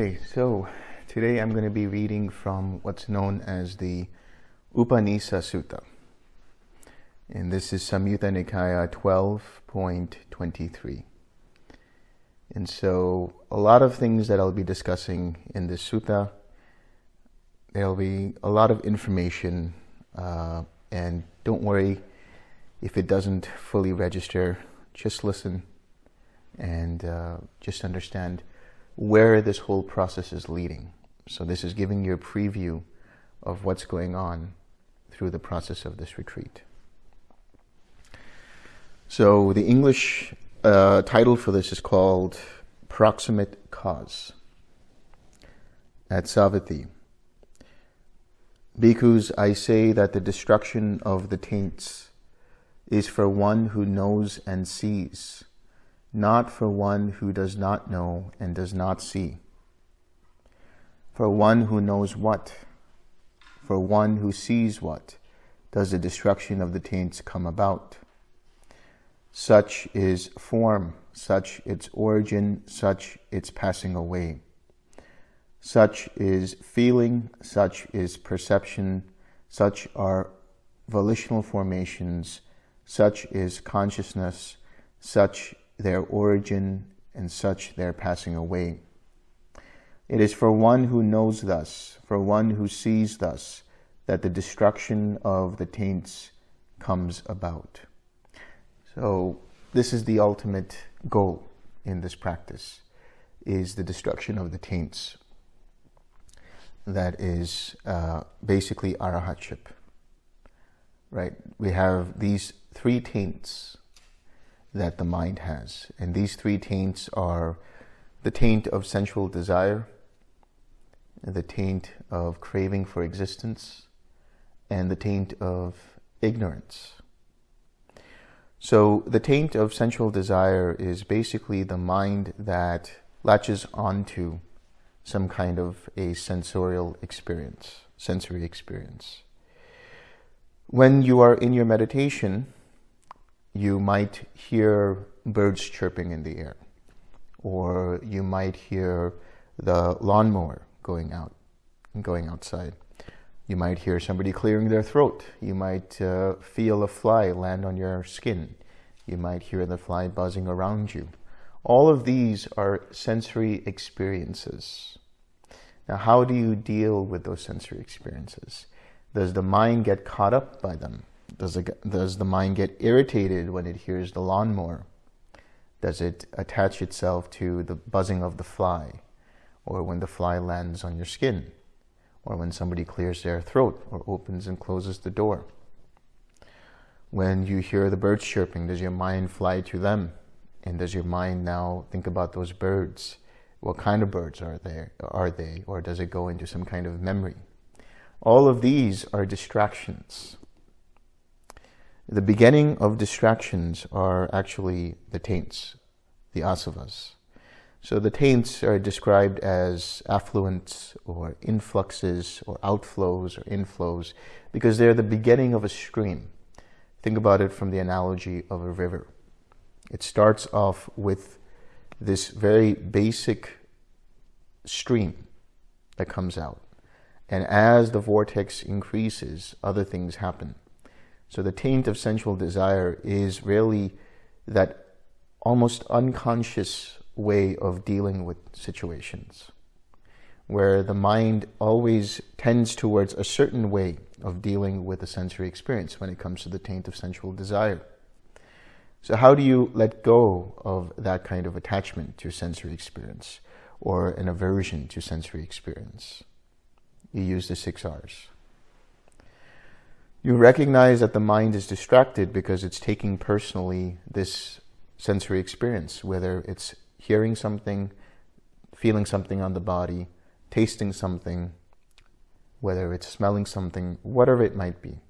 Okay, so today I'm going to be reading from what's known as the Upanisa Sutta. And this is Samyutta Nikaya 12.23. And so a lot of things that I'll be discussing in this sutta, there'll be a lot of information, uh, and don't worry if it doesn't fully register, just listen and uh, just understand where this whole process is leading. So this is giving you a preview of what's going on through the process of this retreat. So the English uh, title for this is called Proximate Cause. At Savatthi. Bhikkhus, I say that the destruction of the taints is for one who knows and sees, not for one who does not know and does not see. For one who knows what, for one who sees what, does the destruction of the taints come about. Such is form, such its origin, such its passing away. Such is feeling, such is perception, such are volitional formations, such is consciousness, such their origin, and such their passing away. It is for one who knows thus, for one who sees thus, that the destruction of the taints comes about. So this is the ultimate goal in this practice, is the destruction of the taints. That is uh, basically arahatship, right? We have these three taints that the mind has. And these three taints are the taint of sensual desire, the taint of craving for existence, and the taint of ignorance. So the taint of sensual desire is basically the mind that latches onto some kind of a sensorial experience, sensory experience. When you are in your meditation, you might hear birds chirping in the air, or you might hear the lawnmower going out, going outside. You might hear somebody clearing their throat. You might uh, feel a fly land on your skin. You might hear the fly buzzing around you. All of these are sensory experiences. Now, how do you deal with those sensory experiences? Does the mind get caught up by them? Does, it, does the mind get irritated when it hears the lawnmower? Does it attach itself to the buzzing of the fly? Or when the fly lands on your skin? Or when somebody clears their throat or opens and closes the door? When you hear the birds chirping, does your mind fly to them? And does your mind now think about those birds? What kind of birds are there are they? Or does it go into some kind of memory? All of these are distractions. The beginning of distractions are actually the taints, the asavas. So the taints are described as effluents or influxes or outflows or inflows because they're the beginning of a stream. Think about it from the analogy of a river. It starts off with this very basic stream that comes out. And as the vortex increases, other things happen. So the taint of sensual desire is really that almost unconscious way of dealing with situations, where the mind always tends towards a certain way of dealing with a sensory experience when it comes to the taint of sensual desire. So how do you let go of that kind of attachment to sensory experience or an aversion to sensory experience? You use the six R's. You recognize that the mind is distracted because it's taking personally this sensory experience, whether it's hearing something, feeling something on the body, tasting something, whether it's smelling something, whatever it might be.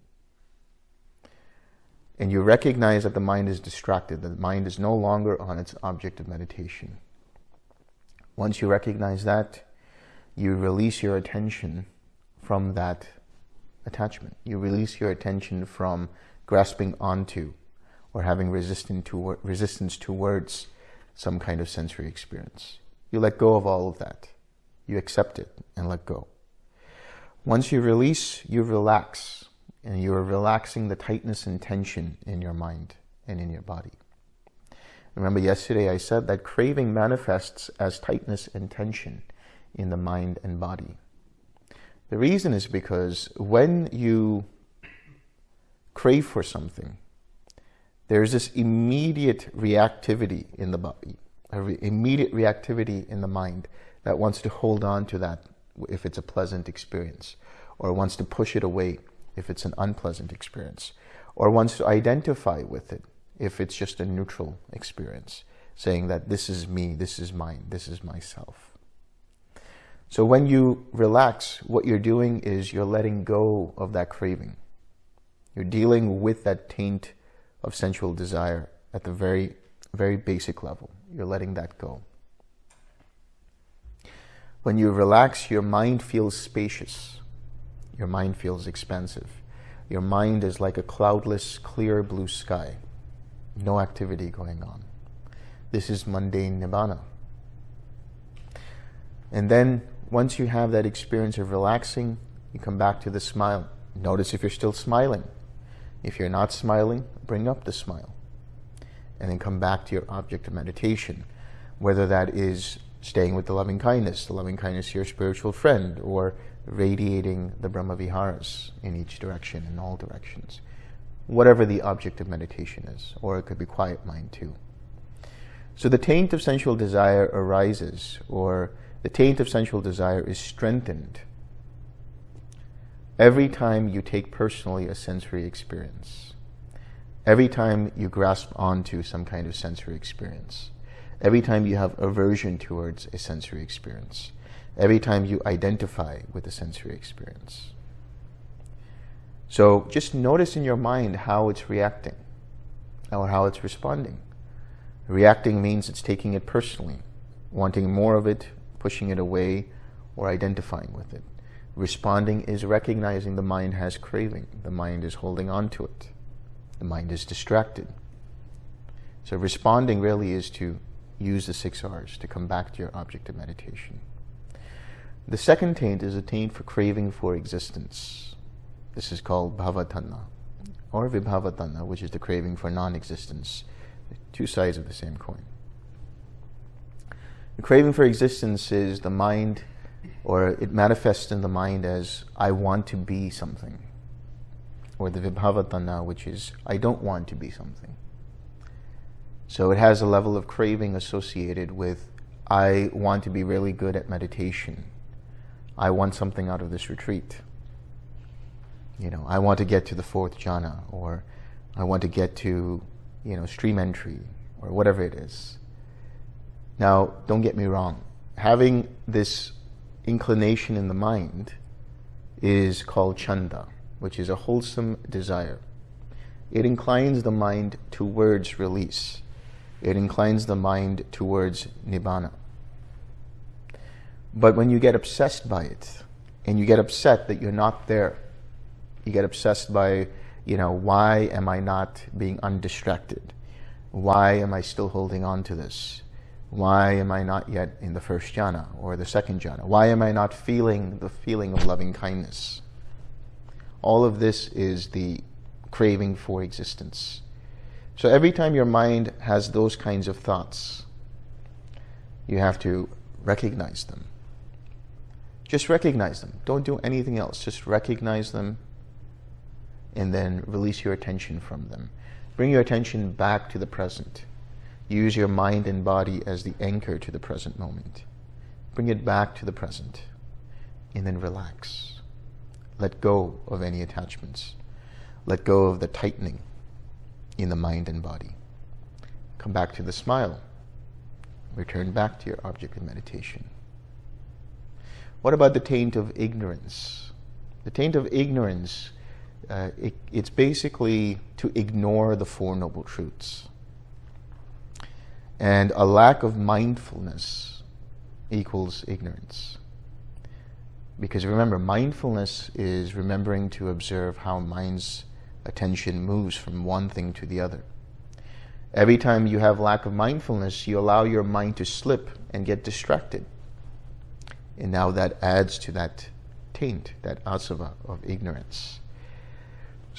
And you recognize that the mind is distracted, that the mind is no longer on its object of meditation. Once you recognize that, you release your attention from that attachment. You release your attention from grasping onto or having resistance, to, resistance towards some kind of sensory experience. You let go of all of that. You accept it and let go. Once you release, you relax. And you are relaxing the tightness and tension in your mind and in your body. Remember yesterday I said that craving manifests as tightness and tension in the mind and body. The reason is because when you crave for something, there's this immediate reactivity in the body, re immediate reactivity in the mind that wants to hold on to that if it's a pleasant experience, or wants to push it away if it's an unpleasant experience, or wants to identify with it if it's just a neutral experience, saying that this is me, this is mine, this is myself. So when you relax, what you're doing is you're letting go of that craving. You're dealing with that taint of sensual desire at the very, very basic level. You're letting that go. When you relax, your mind feels spacious. Your mind feels expansive. Your mind is like a cloudless, clear blue sky. No activity going on. This is mundane nibbana. And then once you have that experience of relaxing, you come back to the smile. Notice if you're still smiling. If you're not smiling, bring up the smile. And then come back to your object of meditation, whether that is staying with the loving kindness, the loving kindness your spiritual friend, or radiating the Brahma Viharas in each direction, in all directions. Whatever the object of meditation is, or it could be quiet mind too. So the taint of sensual desire arises, or the taint of sensual desire is strengthened every time you take personally a sensory experience, every time you grasp onto some kind of sensory experience, every time you have aversion towards a sensory experience, every time you identify with a sensory experience. So just notice in your mind how it's reacting or how it's responding. Reacting means it's taking it personally, wanting more of it, pushing it away, or identifying with it. Responding is recognizing the mind has craving. The mind is holding on to it. The mind is distracted. So responding really is to use the six R's to come back to your object of meditation. The second taint is a taint for craving for existence. This is called bhavatanha or vibhavatanha, which is the craving for non-existence. Two sides of the same coin. The craving for existence is the mind or it manifests in the mind as I want to be something, or the vibhavatanha, which is I don't want to be something. So it has a level of craving associated with I want to be really good at meditation. I want something out of this retreat. You know, I want to get to the fourth jhana, or I want to get to, you know, stream entry, or whatever it is. Now, don't get me wrong. Having this inclination in the mind is called chanda, which is a wholesome desire. It inclines the mind towards release. It inclines the mind towards nibbana. But when you get obsessed by it, and you get upset that you're not there, you get obsessed by, you know, why am I not being undistracted? Why am I still holding on to this? Why am I not yet in the first jhana or the second jhana? Why am I not feeling the feeling of loving kindness? All of this is the craving for existence. So every time your mind has those kinds of thoughts, you have to recognize them. Just recognize them. Don't do anything else. Just recognize them and then release your attention from them. Bring your attention back to the present. Use your mind and body as the anchor to the present moment. Bring it back to the present and then relax. Let go of any attachments. Let go of the tightening in the mind and body. Come back to the smile. Return back to your object of meditation. What about the taint of ignorance? The taint of ignorance, uh, it, it's basically to ignore the Four Noble Truths. And a lack of mindfulness equals ignorance. Because remember, mindfulness is remembering to observe how mind's attention moves from one thing to the other. Every time you have lack of mindfulness, you allow your mind to slip and get distracted. And now that adds to that taint, that asava of ignorance.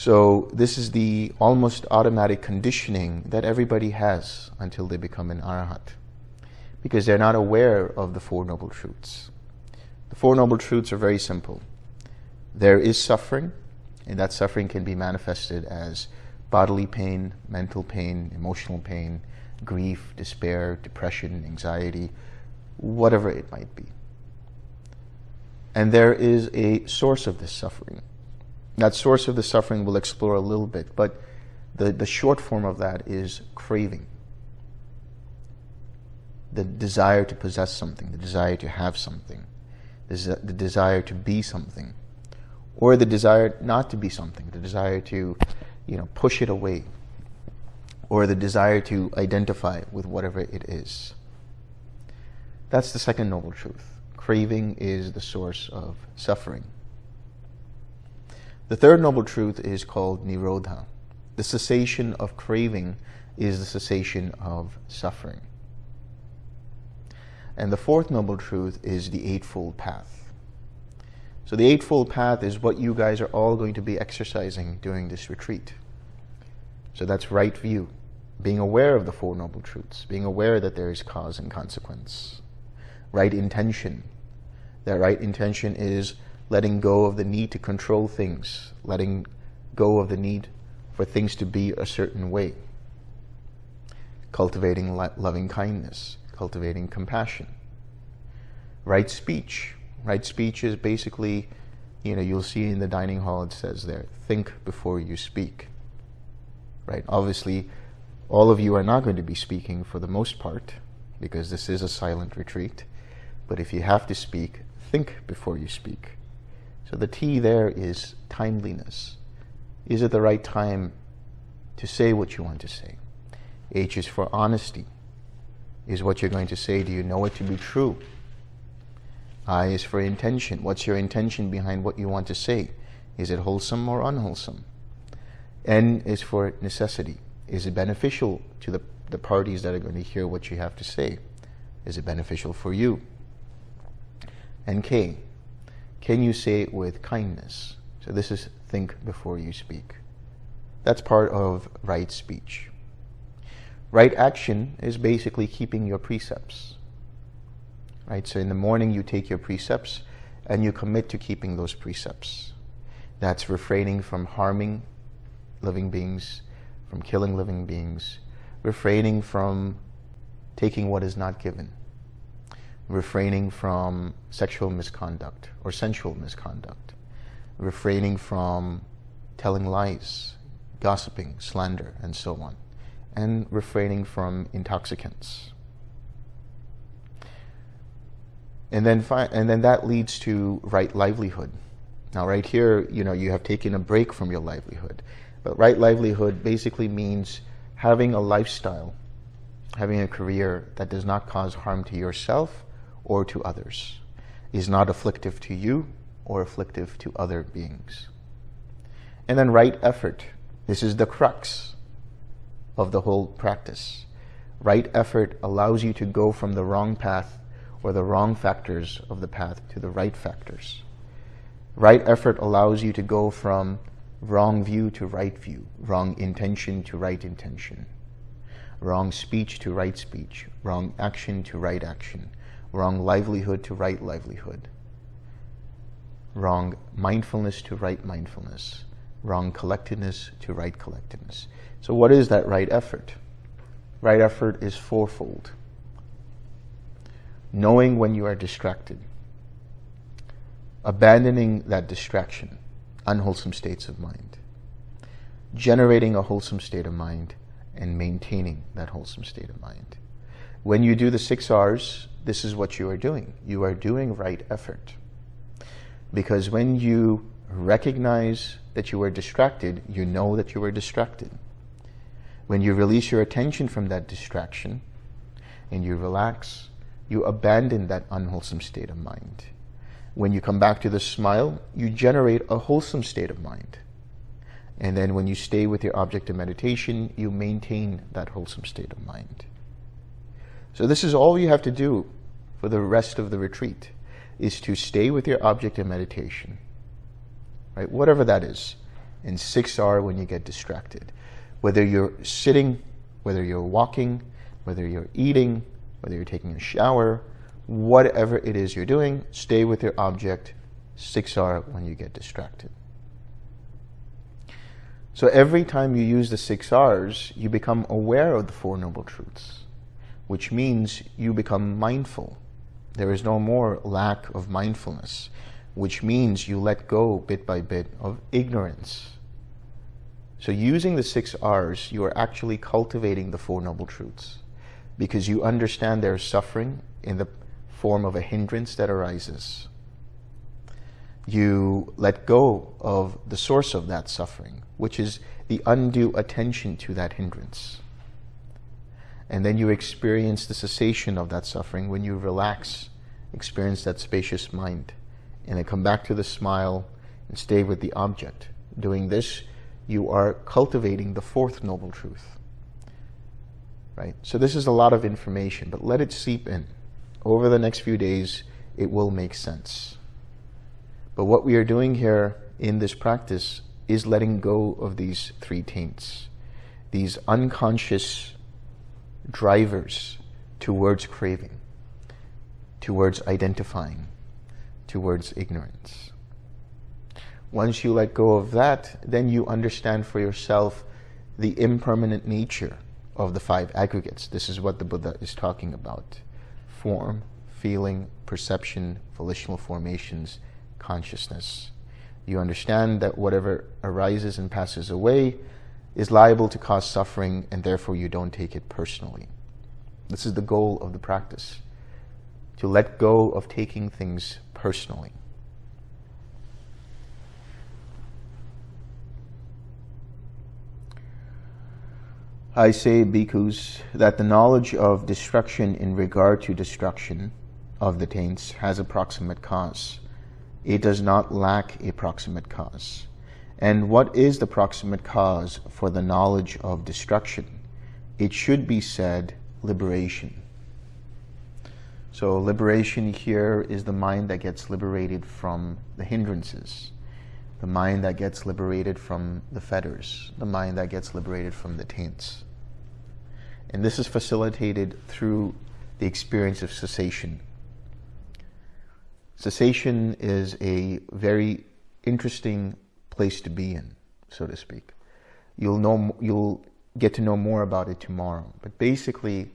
So this is the almost automatic conditioning that everybody has until they become an arahat. Because they're not aware of the Four Noble Truths. The Four Noble Truths are very simple. There is suffering, and that suffering can be manifested as bodily pain, mental pain, emotional pain, grief, despair, depression, anxiety, whatever it might be. And there is a source of this suffering. That source of the suffering we'll explore a little bit, but the, the short form of that is craving. The desire to possess something, the desire to have something, the desire to be something, or the desire not to be something, the desire to, you know, push it away, or the desire to identify with whatever it is. That's the second noble truth. Craving is the source of suffering. The third noble truth is called Nirodha. The cessation of craving is the cessation of suffering. And the fourth noble truth is the Eightfold Path. So the Eightfold Path is what you guys are all going to be exercising during this retreat. So that's right view being aware of the Four Noble Truths, being aware that there is cause and consequence. Right intention. That right intention is letting go of the need to control things, letting go of the need for things to be a certain way. Cultivating loving kindness, cultivating compassion. Right speech. Right speech is basically, you know, you'll see in the dining hall it says there, think before you speak. Right? Obviously, all of you are not going to be speaking for the most part, because this is a silent retreat. But if you have to speak, think before you speak. So the T there is timeliness. Is it the right time to say what you want to say? H is for honesty. Is what you're going to say, do you know it to be true? I is for intention. What's your intention behind what you want to say? Is it wholesome or unwholesome? N is for necessity. Is it beneficial to the, the parties that are going to hear what you have to say? Is it beneficial for you? And K, can you say it with kindness? So this is think before you speak. That's part of right speech. Right action is basically keeping your precepts. Right? So in the morning you take your precepts and you commit to keeping those precepts. That's refraining from harming living beings, from killing living beings, refraining from taking what is not given, refraining from sexual misconduct or sensual misconduct, refraining from telling lies, gossiping, slander, and so on, and refraining from intoxicants. And then, and then that leads to right livelihood. Now, right here, you know, you have taken a break from your livelihood. But right livelihood basically means having a lifestyle, having a career that does not cause harm to yourself or to others, is not afflictive to you or afflictive to other beings. And then right effort. This is the crux of the whole practice. Right effort allows you to go from the wrong path or the wrong factors of the path to the right factors. Right effort allows you to go from wrong view to right view, wrong intention to right intention, wrong speech to right speech, wrong action to right action, wrong livelihood to right livelihood, wrong mindfulness to right mindfulness, wrong collectedness to right collectedness. So what is that right effort? Right effort is fourfold. Knowing when you are distracted, abandoning that distraction, unwholesome states of mind, generating a wholesome state of mind, and maintaining that wholesome state of mind. When you do the six R's, this is what you are doing. You are doing right effort. Because when you recognize that you are distracted, you know that you are distracted. When you release your attention from that distraction and you relax, you abandon that unwholesome state of mind. When you come back to the smile, you generate a wholesome state of mind. And then when you stay with your object of meditation, you maintain that wholesome state of mind. So this is all you have to do for the rest of the retreat, is to stay with your object of meditation, right? Whatever that is, and 6R when you get distracted. Whether you're sitting, whether you're walking, whether you're eating, whether you're taking a shower, whatever it is you're doing, stay with your object, 6R when you get distracted. So every time you use the six R's, you become aware of the Four Noble Truths, which means you become mindful. There is no more lack of mindfulness, which means you let go bit by bit of ignorance. So using the six R's, you are actually cultivating the Four Noble Truths because you understand there is suffering in the form of a hindrance that arises. You let go of the source of that suffering, which is the undue attention to that hindrance. And then you experience the cessation of that suffering when you relax, experience that spacious mind, and then come back to the smile and stay with the object. Doing this, you are cultivating the fourth noble truth. Right? So this is a lot of information, but let it seep in. Over the next few days, it will make sense. But what we are doing here in this practice is letting go of these three taints, these unconscious drivers towards craving, towards identifying, towards ignorance. Once you let go of that, then you understand for yourself the impermanent nature of the five aggregates. This is what the Buddha is talking about. Form, feeling, perception, volitional formations, consciousness. You understand that whatever arises and passes away is liable to cause suffering and therefore you don't take it personally. This is the goal of the practice, to let go of taking things personally. I say, bhikkhus, that the knowledge of destruction in regard to destruction of the taints has a proximate cause. It does not lack a proximate cause. And what is the proximate cause for the knowledge of destruction? It should be said liberation. So liberation here is the mind that gets liberated from the hindrances, the mind that gets liberated from the fetters, the mind that gets liberated from the taints. And this is facilitated through the experience of cessation. Cessation is a very interesting place to be in, so to speak. You'll know, you'll get to know more about it tomorrow. But basically,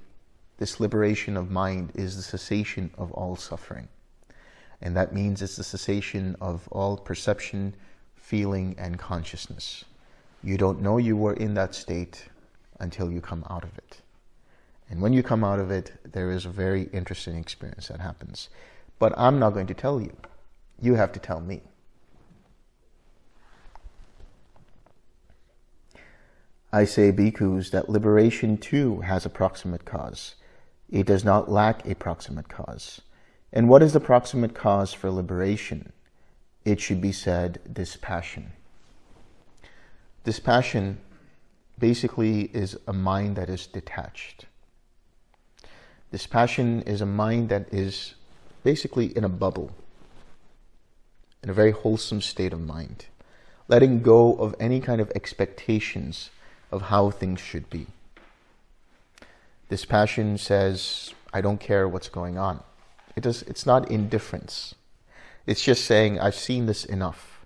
this liberation of mind is the cessation of all suffering. And that means it's the cessation of all perception, feeling, and consciousness. You don't know you were in that state until you come out of it. And when you come out of it, there is a very interesting experience that happens. But I'm not going to tell you. You have to tell me. I say, bhikkhus, that liberation too has a proximate cause. It does not lack a proximate cause. And what is the proximate cause for liberation? It should be said, dispassion. Dispassion basically is a mind that is detached. Dispassion is a mind that is basically in a bubble, in a very wholesome state of mind, letting go of any kind of expectations of how things should be. Dispassion says, I don't care what's going on. It does, it's not indifference. It's just saying, I've seen this enough.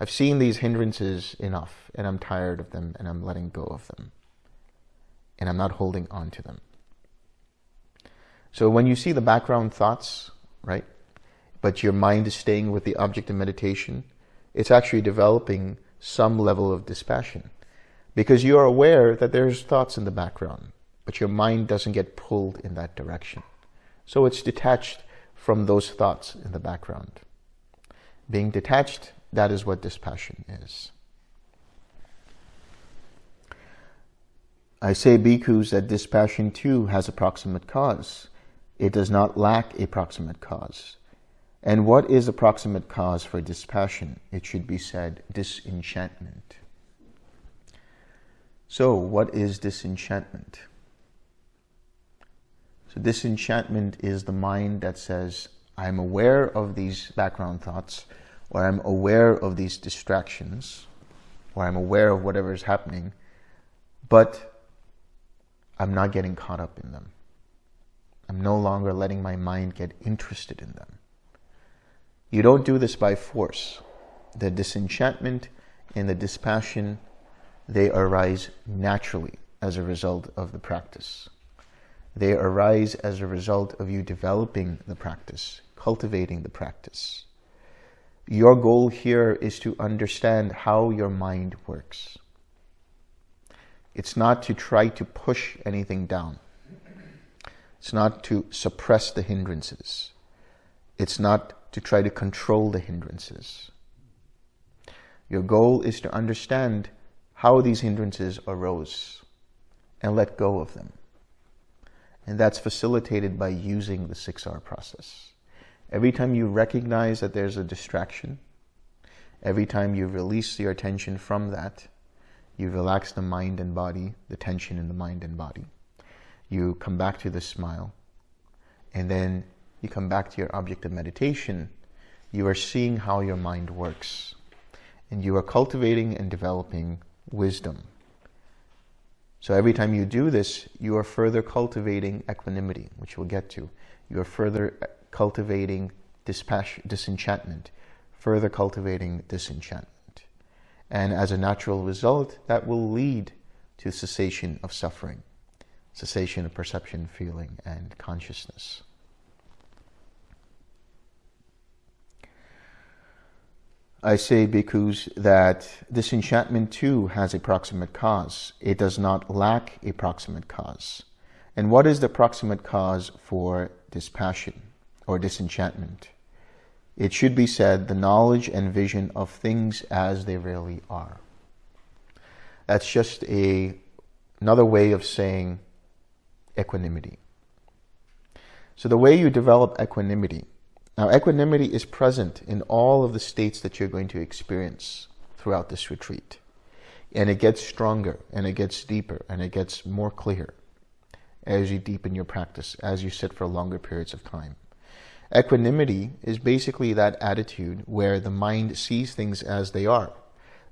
I've seen these hindrances enough, and I'm tired of them, and I'm letting go of them. And I'm not holding on to them. So when you see the background thoughts, right, but your mind is staying with the object of meditation, it's actually developing some level of dispassion because you are aware that there's thoughts in the background, but your mind doesn't get pulled in that direction. So it's detached from those thoughts in the background. Being detached, that is what dispassion is. I say, bhikkhus, that dispassion too has a proximate cause. It does not lack a proximate cause. And what is a proximate cause for dispassion? It should be said, disenchantment. So, what is disenchantment? So, disenchantment is the mind that says, I'm aware of these background thoughts, or I'm aware of these distractions, or I'm aware of whatever is happening, but I'm not getting caught up in them. I'm no longer letting my mind get interested in them. You don't do this by force. The disenchantment and the dispassion, they arise naturally as a result of the practice. They arise as a result of you developing the practice, cultivating the practice. Your goal here is to understand how your mind works. It's not to try to push anything down. It's not to suppress the hindrances. It's not to try to control the hindrances. Your goal is to understand how these hindrances arose and let go of them. And that's facilitated by using the 6R process. Every time you recognize that there's a distraction, every time you release your attention from that, you relax the mind and body, the tension in the mind and body you come back to the smile, and then you come back to your object of meditation, you are seeing how your mind works. And you are cultivating and developing wisdom. So every time you do this, you are further cultivating equanimity, which we'll get to. You are further uh, cultivating dispassion disenchantment, further cultivating disenchantment. And as a natural result, that will lead to cessation of suffering cessation of perception, feeling, and consciousness. I say, bhikkhus that disenchantment too has a proximate cause. It does not lack a proximate cause. And what is the proximate cause for dispassion or disenchantment? It should be said the knowledge and vision of things as they really are. That's just a another way of saying equanimity. So the way you develop equanimity, now equanimity is present in all of the states that you're going to experience throughout this retreat. And it gets stronger and it gets deeper and it gets more clear as you deepen your practice, as you sit for longer periods of time. Equanimity is basically that attitude where the mind sees things as they are,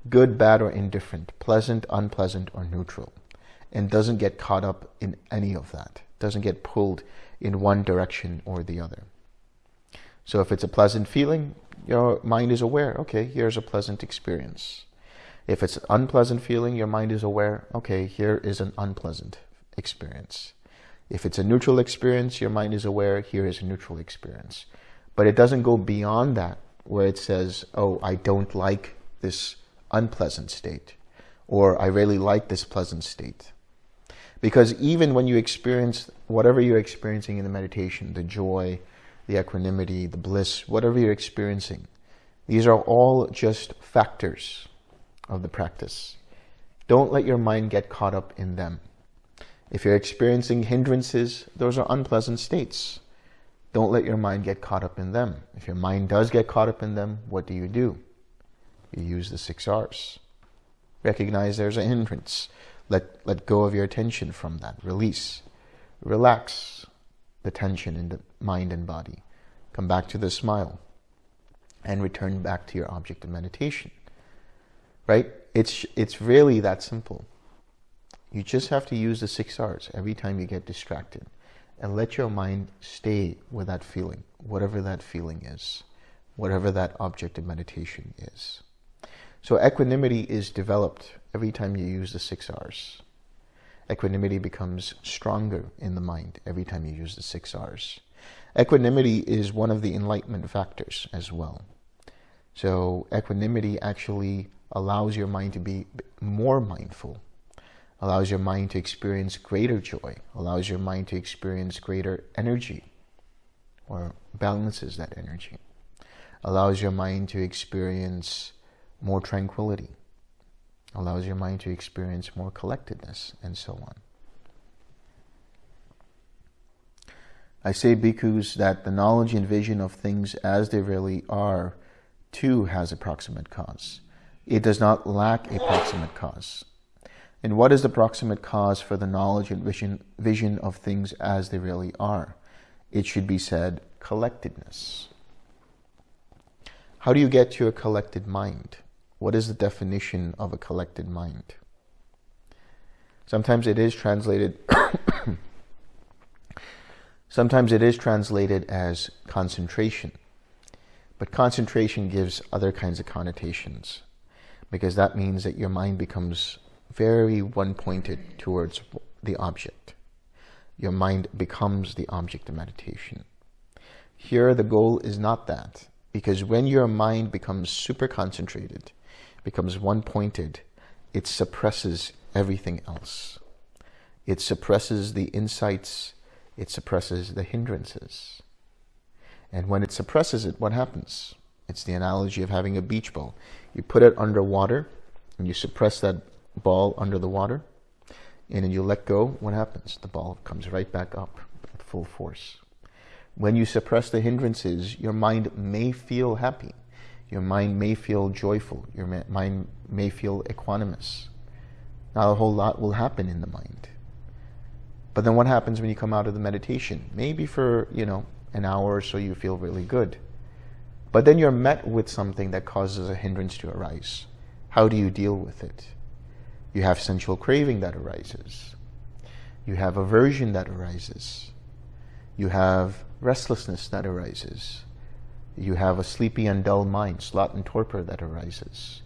good, bad, or indifferent, pleasant, unpleasant, or neutral and doesn't get caught up in any of that, doesn't get pulled in one direction or the other. So if it's a pleasant feeling, your mind is aware, okay, here's a pleasant experience. If it's an unpleasant feeling, your mind is aware, okay, here is an unpleasant experience. If it's a neutral experience, your mind is aware, here is a neutral experience. But it doesn't go beyond that, where it says, oh, I don't like this unpleasant state, or I really like this pleasant state. Because even when you experience whatever you're experiencing in the meditation, the joy, the equanimity, the bliss, whatever you're experiencing, these are all just factors of the practice. Don't let your mind get caught up in them. If you're experiencing hindrances, those are unpleasant states. Don't let your mind get caught up in them. If your mind does get caught up in them, what do you do? You use the six R's. Recognize there's a hindrance. Let, let go of your attention from that. Release. Relax the tension in the mind and body. Come back to the smile and return back to your object of meditation. Right? It's, it's really that simple. You just have to use the six R's every time you get distracted and let your mind stay with that feeling, whatever that feeling is, whatever that object of meditation is. So equanimity is developed every time you use the six R's. Equanimity becomes stronger in the mind every time you use the six R's. Equanimity is one of the enlightenment factors as well. So equanimity actually allows your mind to be more mindful, allows your mind to experience greater joy, allows your mind to experience greater energy, or balances that energy, allows your mind to experience more tranquility, allows your mind to experience more collectedness, and so on. I say, bhikkhus, that the knowledge and vision of things as they really are, too, has a proximate cause. It does not lack a proximate cause. And what is the proximate cause for the knowledge and vision, vision of things as they really are? It should be said collectedness. How do you get to a collected mind? What is the definition of a collected mind? Sometimes it is translated Sometimes it is translated as concentration. But concentration gives other kinds of connotations because that means that your mind becomes very one-pointed towards the object. Your mind becomes the object of meditation. Here, the goal is not that because when your mind becomes super concentrated, becomes one-pointed, it suppresses everything else. It suppresses the insights it suppresses the hindrances. And when it suppresses it, what happens? It's the analogy of having a beach ball. You put it under water, and you suppress that ball under the water, and then you let go, what happens? The ball comes right back up at full force. When you suppress the hindrances, your mind may feel happy. Your mind may feel joyful. Your mind may feel equanimous. Not a whole lot will happen in the mind. But then what happens when you come out of the meditation? Maybe for, you know, an hour or so you feel really good. But then you're met with something that causes a hindrance to arise. How do you deal with it? You have sensual craving that arises. You have aversion that arises. You have restlessness that arises. You have a sleepy and dull mind, sloth and torpor that arises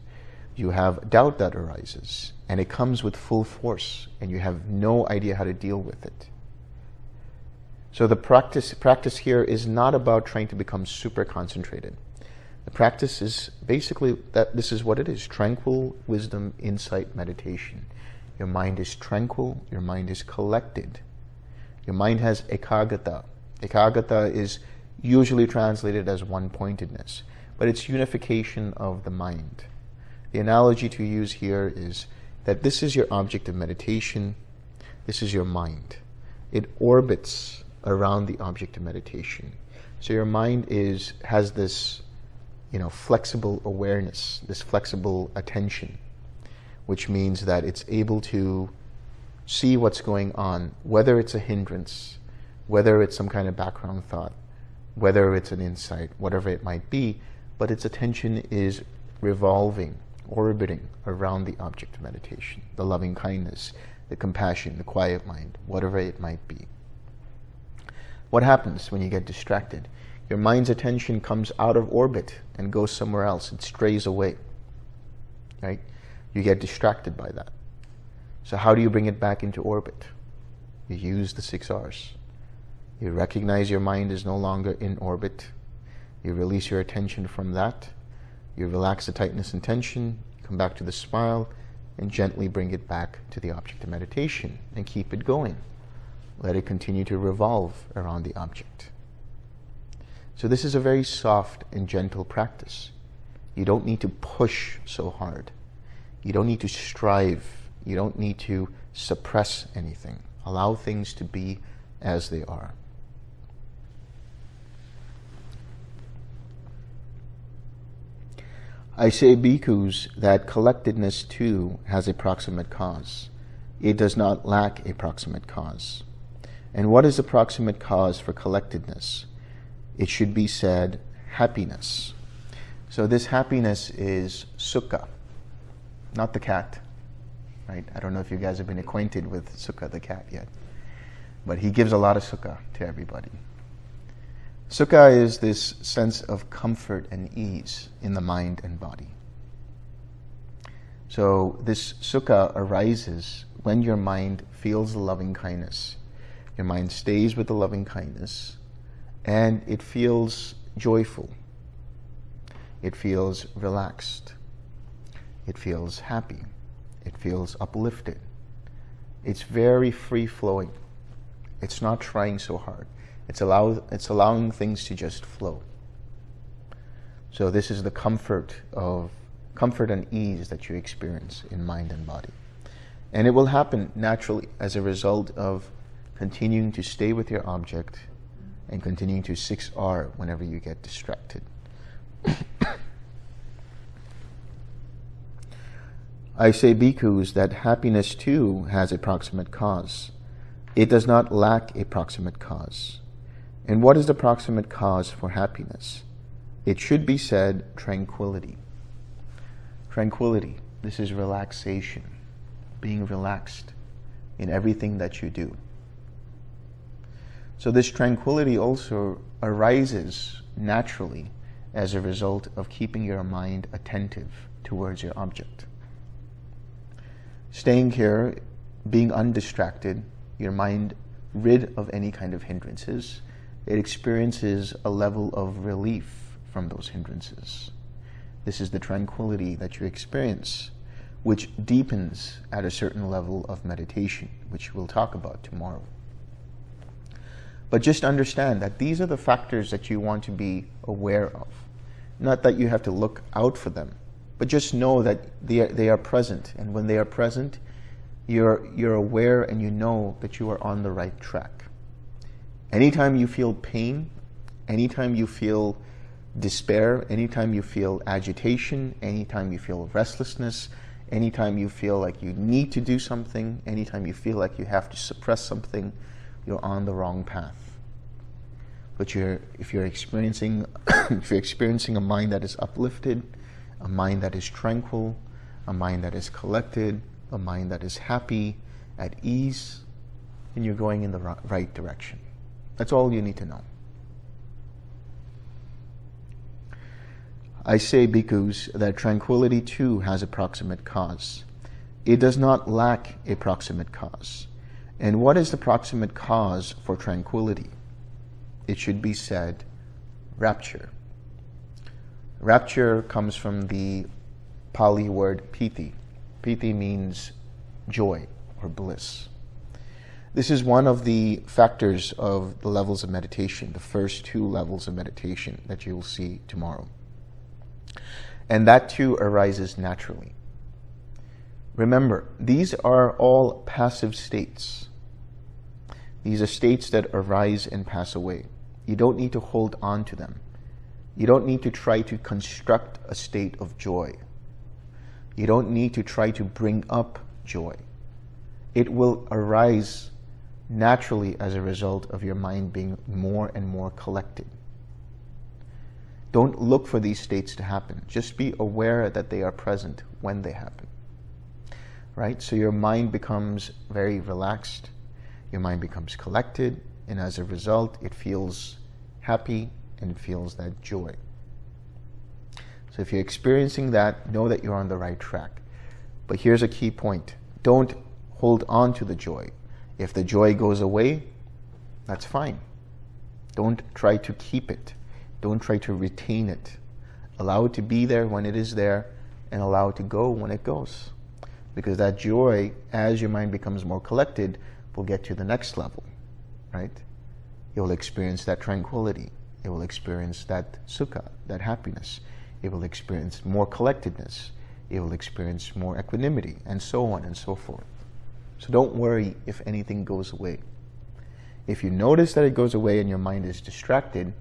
you have doubt that arises and it comes with full force and you have no idea how to deal with it. So the practice, practice here is not about trying to become super concentrated. The practice is basically that this is what it is, tranquil wisdom, insight, meditation. Your mind is tranquil, your mind is collected. Your mind has ekaggata. Ekaggata is usually translated as one-pointedness, but it's unification of the mind. The analogy to use here is that this is your object of meditation. This is your mind. It orbits around the object of meditation. So your mind is has this, you know, flexible awareness, this flexible attention, which means that it's able to see what's going on, whether it's a hindrance, whether it's some kind of background thought, whether it's an insight, whatever it might be, but its attention is revolving orbiting around the object of meditation, the loving kindness, the compassion, the quiet mind, whatever it might be. What happens when you get distracted? Your mind's attention comes out of orbit and goes somewhere else. It strays away. Right? You get distracted by that. So how do you bring it back into orbit? You use the six R's. You recognize your mind is no longer in orbit. You release your attention from that you relax the tightness and tension, come back to the smile, and gently bring it back to the object of meditation and keep it going. Let it continue to revolve around the object. So this is a very soft and gentle practice. You don't need to push so hard. You don't need to strive. You don't need to suppress anything. Allow things to be as they are. I say, bhikkhus, that collectedness too has a proximate cause. It does not lack a proximate cause. And what is the proximate cause for collectedness? It should be said happiness. So this happiness is sukha, not the cat, right? I don't know if you guys have been acquainted with Sukha the cat yet, but he gives a lot of sukha to everybody. Sukha is this sense of comfort and ease in the mind and body. So this sukha arises when your mind feels the loving kindness. Your mind stays with the loving kindness and it feels joyful. It feels relaxed. It feels happy. It feels uplifted. It's very free-flowing. It's not trying so hard. It's, allow, it's allowing things to just flow. So this is the comfort of comfort and ease that you experience in mind and body. And it will happen naturally as a result of continuing to stay with your object and continuing to 6R whenever you get distracted. I say, bhikkhus, that happiness too has a proximate cause. It does not lack a proximate cause. And what is the proximate cause for happiness? It should be said tranquility. Tranquility. This is relaxation, being relaxed in everything that you do. So this tranquility also arises naturally as a result of keeping your mind attentive towards your object. Staying here, being undistracted, your mind rid of any kind of hindrances, it experiences a level of relief from those hindrances. This is the tranquility that you experience, which deepens at a certain level of meditation, which we'll talk about tomorrow. But just understand that these are the factors that you want to be aware of. Not that you have to look out for them, but just know that they are, they are present. And when they are present, you're, you're aware and you know that you are on the right track. Anytime you feel pain, anytime you feel despair, anytime you feel agitation, anytime you feel restlessness, anytime you feel like you need to do something, anytime you feel like you have to suppress something, you're on the wrong path. But you're, if you're experiencing, if you're experiencing a mind that is uplifted, a mind that is tranquil, a mind that is collected, a mind that is happy, at ease, then you're going in the right direction. That's all you need to know. I say, bhikkhus, that tranquility too has a proximate cause. It does not lack a proximate cause. And what is the proximate cause for tranquility? It should be said, rapture. Rapture comes from the Pali word piti. Piti means joy or bliss. This is one of the factors of the levels of meditation, the first two levels of meditation that you will see tomorrow. And that too arises naturally. Remember, these are all passive states. These are states that arise and pass away. You don't need to hold on to them. You don't need to try to construct a state of joy. You don't need to try to bring up joy. It will arise naturally as a result of your mind being more and more collected. Don't look for these states to happen. Just be aware that they are present when they happen. Right? So your mind becomes very relaxed, your mind becomes collected, and as a result, it feels happy and feels that joy. So if you're experiencing that, know that you're on the right track. But here's a key point. Don't hold on to the joy. If the joy goes away, that's fine. Don't try to keep it. Don't try to retain it. Allow it to be there when it is there and allow it to go when it goes. Because that joy, as your mind becomes more collected, will get to the next level, right? You will experience that tranquility. You will experience that sukha, that happiness. You will experience more collectedness. You will experience more equanimity, and so on and so forth. So don't worry if anything goes away. If you notice that it goes away and your mind is distracted,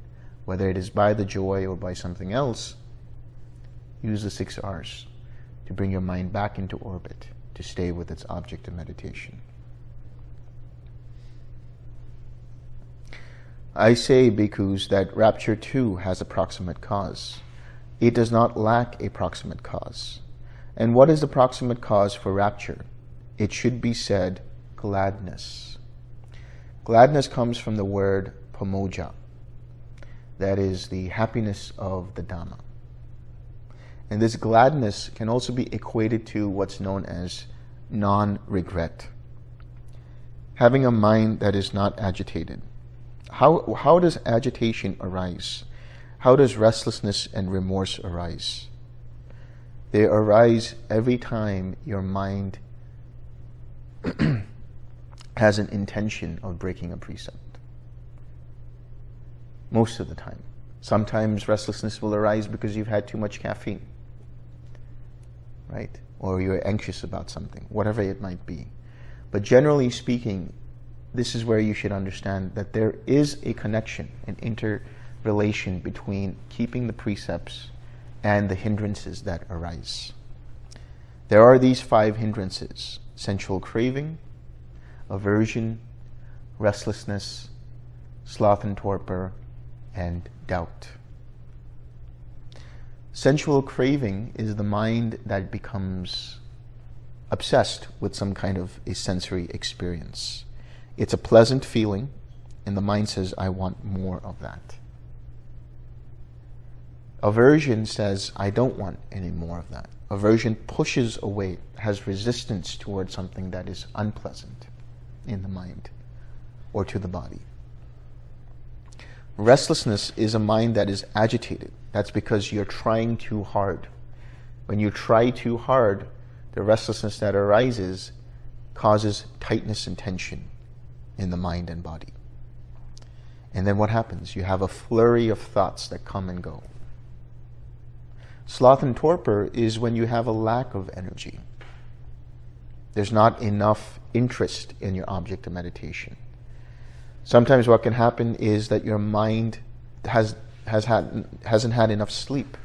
whether it is by the joy or by something else, use the six R's to bring your mind back into orbit, to stay with its object of meditation. I say, bhikkhus, that rapture too has a proximate cause. It does not lack a proximate cause. And what is the proximate cause for rapture? It should be said gladness. Gladness comes from the word pamojja. That is the happiness of the Dhamma. And this gladness can also be equated to what's known as non-regret. Having a mind that is not agitated. How, how does agitation arise? How does restlessness and remorse arise? They arise every time your mind has an intention of breaking a precept. Most of the time. Sometimes restlessness will arise because you've had too much caffeine, right? Or you're anxious about something, whatever it might be. But generally speaking, this is where you should understand that there is a connection, an interrelation between keeping the precepts and the hindrances that arise. There are these five hindrances sensual craving, aversion, restlessness, sloth and torpor, and doubt. Sensual craving is the mind that becomes obsessed with some kind of a sensory experience. It's a pleasant feeling, and the mind says, I want more of that. Aversion says, I don't want any more of that. Aversion pushes away, has resistance towards something that is unpleasant in the mind or to the body. Restlessness is a mind that is agitated. That's because you're trying too hard. When you try too hard, the restlessness that arises causes tightness and tension in the mind and body. And then what happens? You have a flurry of thoughts that come and go. Sloth and torpor is when you have a lack of energy. There's not enough interest in your object of meditation. Sometimes what can happen is that your mind has has had hasn't had enough sleep.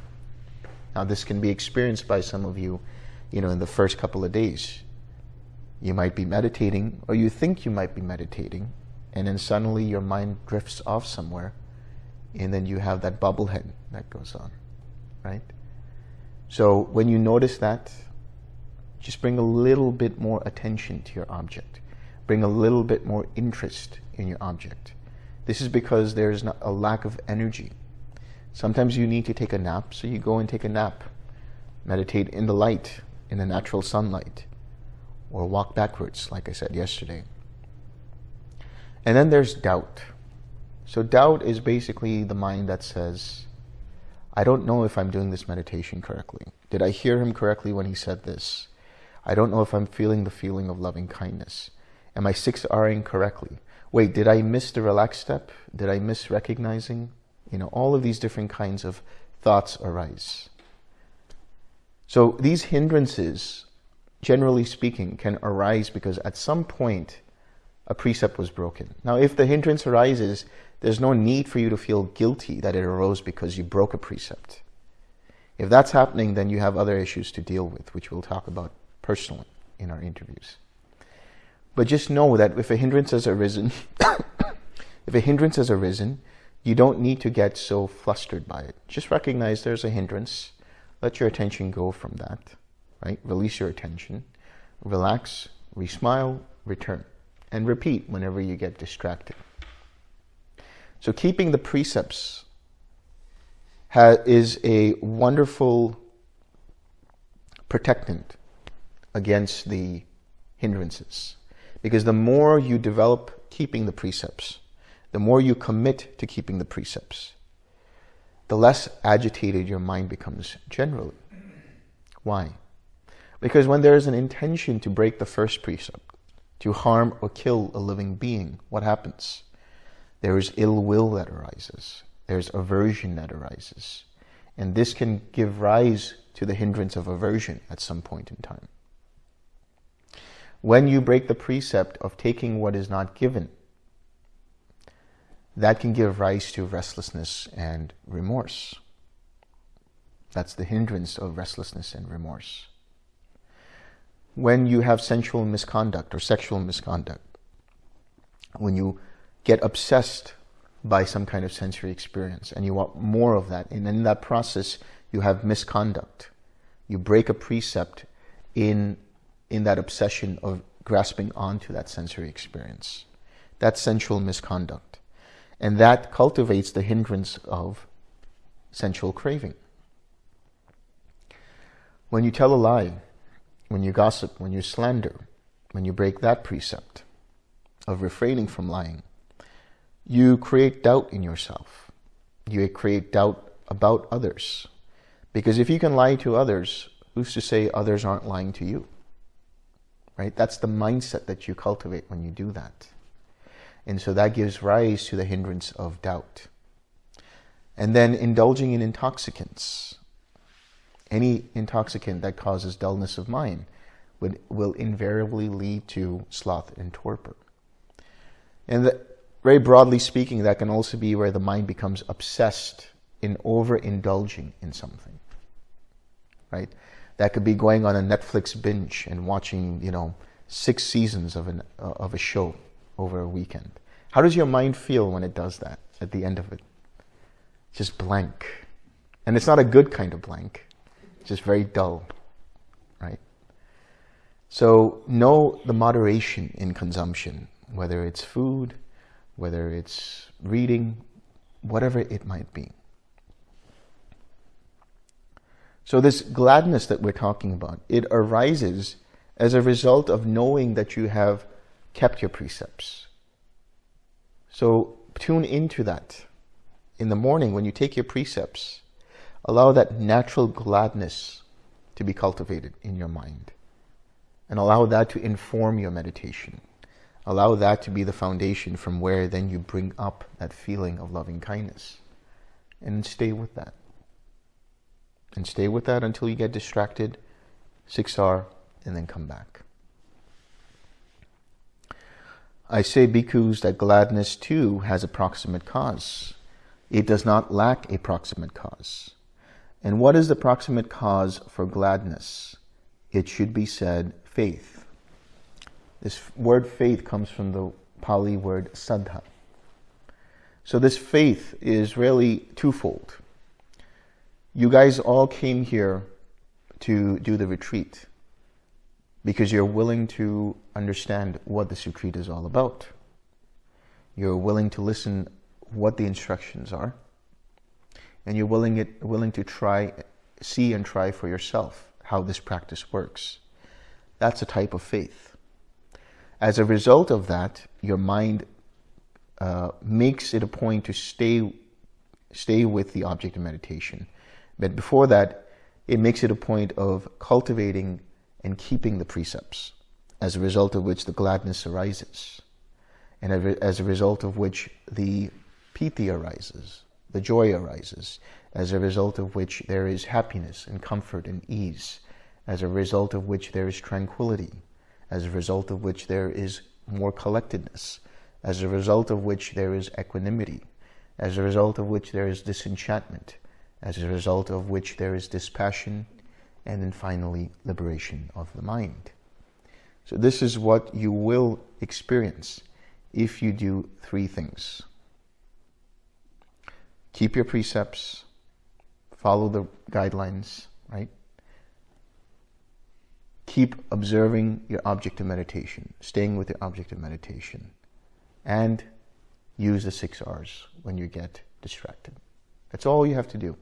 Now this can be experienced by some of you, you know, in the first couple of days. You might be meditating, or you think you might be meditating, and then suddenly your mind drifts off somewhere, and then you have that bubblehead that goes on, right? So when you notice that, just bring a little bit more attention to your object. Bring a little bit more interest in your object. This is because there's a lack of energy Sometimes you need to take a nap, so you go and take a nap. Meditate in the light, in the natural sunlight, or walk backwards, like I said yesterday. And then there's doubt. So doubt is basically the mind that says, I don't know if I'm doing this meditation correctly. Did I hear him correctly when he said this? I don't know if I'm feeling the feeling of loving kindness. Am I 6Ring correctly? Wait, did I miss the relaxed step? Did I miss recognizing? You know, all of these different kinds of thoughts arise. So these hindrances, generally speaking, can arise because at some point a precept was broken. Now, if the hindrance arises, there's no need for you to feel guilty that it arose because you broke a precept. If that's happening, then you have other issues to deal with, which we'll talk about personally in our interviews. But just know that if a hindrance has arisen, if a hindrance has arisen, you don't need to get so flustered by it. Just recognize there's a hindrance. Let your attention go from that, right? Release your attention. Relax, re-smile, return. And repeat whenever you get distracted. So keeping the precepts is a wonderful protectant against the hindrances. Because the more you develop keeping the precepts, the more you commit to keeping the precepts, the less agitated your mind becomes generally. Why? Because when there is an intention to break the first precept, to harm or kill a living being, what happens? There is ill will that arises. There's aversion that arises. And this can give rise to the hindrance of aversion at some point in time. When you break the precept of taking what is not given, that can give rise to restlessness and remorse. That's the hindrance of restlessness and remorse. When you have sensual misconduct or sexual misconduct, when you get obsessed by some kind of sensory experience and you want more of that, and in that process you have misconduct. You break a precept in, in that obsession of grasping onto that sensory experience. That's sensual misconduct. And that cultivates the hindrance of sensual craving. When you tell a lie, when you gossip, when you slander, when you break that precept of refraining from lying, you create doubt in yourself. You create doubt about others. Because if you can lie to others, who's to say others aren't lying to you? Right? That's the mindset that you cultivate when you do that. And so that gives rise to the hindrance of doubt. And then indulging in intoxicants. Any intoxicant that causes dullness of mind would, will invariably lead to sloth and torpor. And the, very broadly speaking, that can also be where the mind becomes obsessed in overindulging in something. Right? That could be going on a Netflix binge and watching, you know, six seasons of, an, uh, of a show over a weekend. How does your mind feel when it does that at the end of it? Just blank. And it's not a good kind of blank. It's just very dull, right? So know the moderation in consumption, whether it's food, whether it's reading, whatever it might be. So this gladness that we're talking about, it arises as a result of knowing that you have kept your precepts. So tune into that. In the morning, when you take your precepts, allow that natural gladness to be cultivated in your mind. And allow that to inform your meditation. Allow that to be the foundation from where then you bring up that feeling of loving kindness. And stay with that. And stay with that until you get distracted, 6R, and then come back. I say, bhikkhus, that gladness too has a proximate cause. It does not lack a proximate cause. And what is the proximate cause for gladness? It should be said faith. This word faith comes from the Pali word saddha. So this faith is really twofold. You guys all came here to do the retreat because you're willing to understand what this retreat is all about. You're willing to listen what the instructions are, and you're willing, it, willing to try, see and try for yourself how this practice works. That's a type of faith. As a result of that, your mind uh, makes it a point to stay, stay with the object of meditation. But before that, it makes it a point of cultivating and keeping the precepts, as a result of which the gladness arises, and as a result of which the piti arises, the joy arises, as a result of which there is happiness and comfort and ease, as a result of which there is tranquility, as a result of which there is more collectedness, as a result of which there is equanimity, as a result of which there is disenchantment, as a result of which there is dispassion and then finally liberation of the mind. So this is what you will experience if you do three things. Keep your precepts, follow the guidelines, right? Keep observing your object of meditation, staying with your object of meditation, and use the six R's when you get distracted. That's all you have to do.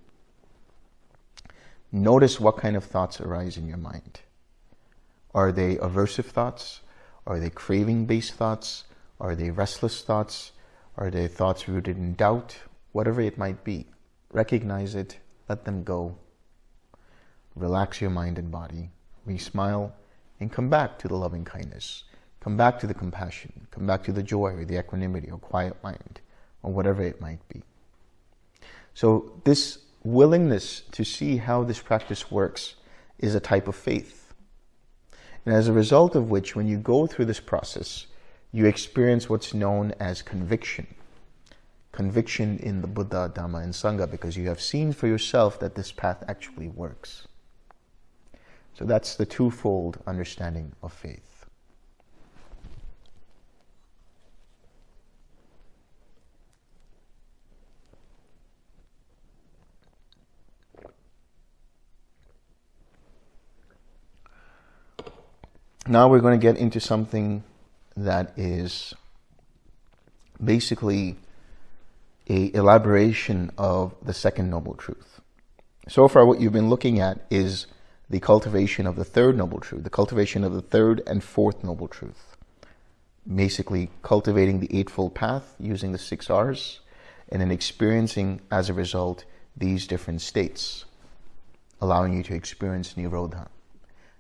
Notice what kind of thoughts arise in your mind. Are they aversive thoughts? Are they craving-based thoughts? Are they restless thoughts? Are they thoughts rooted in doubt? Whatever it might be, recognize it, let them go. Relax your mind and body, re-smile, and come back to the loving kindness. Come back to the compassion. Come back to the joy or the equanimity or quiet mind or whatever it might be. So this willingness to see how this practice works is a type of faith. And as a result of which, when you go through this process, you experience what's known as conviction. Conviction in the Buddha, Dhamma, and Sangha because you have seen for yourself that this path actually works. So that's the twofold understanding of faith. Now we're going to get into something that is basically a elaboration of the second noble truth. So far what you've been looking at is the cultivation of the third noble truth, the cultivation of the third and fourth noble truth. Basically cultivating the Eightfold Path using the six R's and then experiencing as a result these different states, allowing you to experience Nirodha,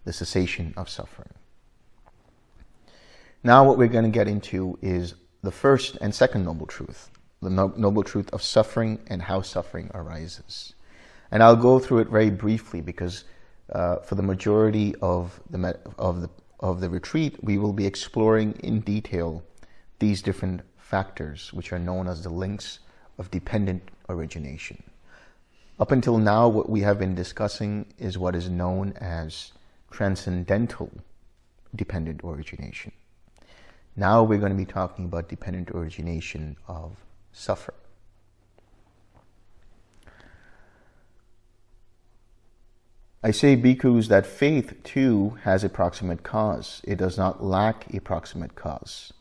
the cessation of suffering. Now what we're going to get into is the first and second noble truth, the noble truth of suffering and how suffering arises. And I'll go through it very briefly because uh, for the majority of the, of, the, of the retreat, we will be exploring in detail these different factors, which are known as the links of dependent origination. Up until now, what we have been discussing is what is known as transcendental dependent origination. Now we're going to be talking about dependent origination of suffering. I say, bhikkhus, that faith too has a proximate cause. It does not lack a proximate cause.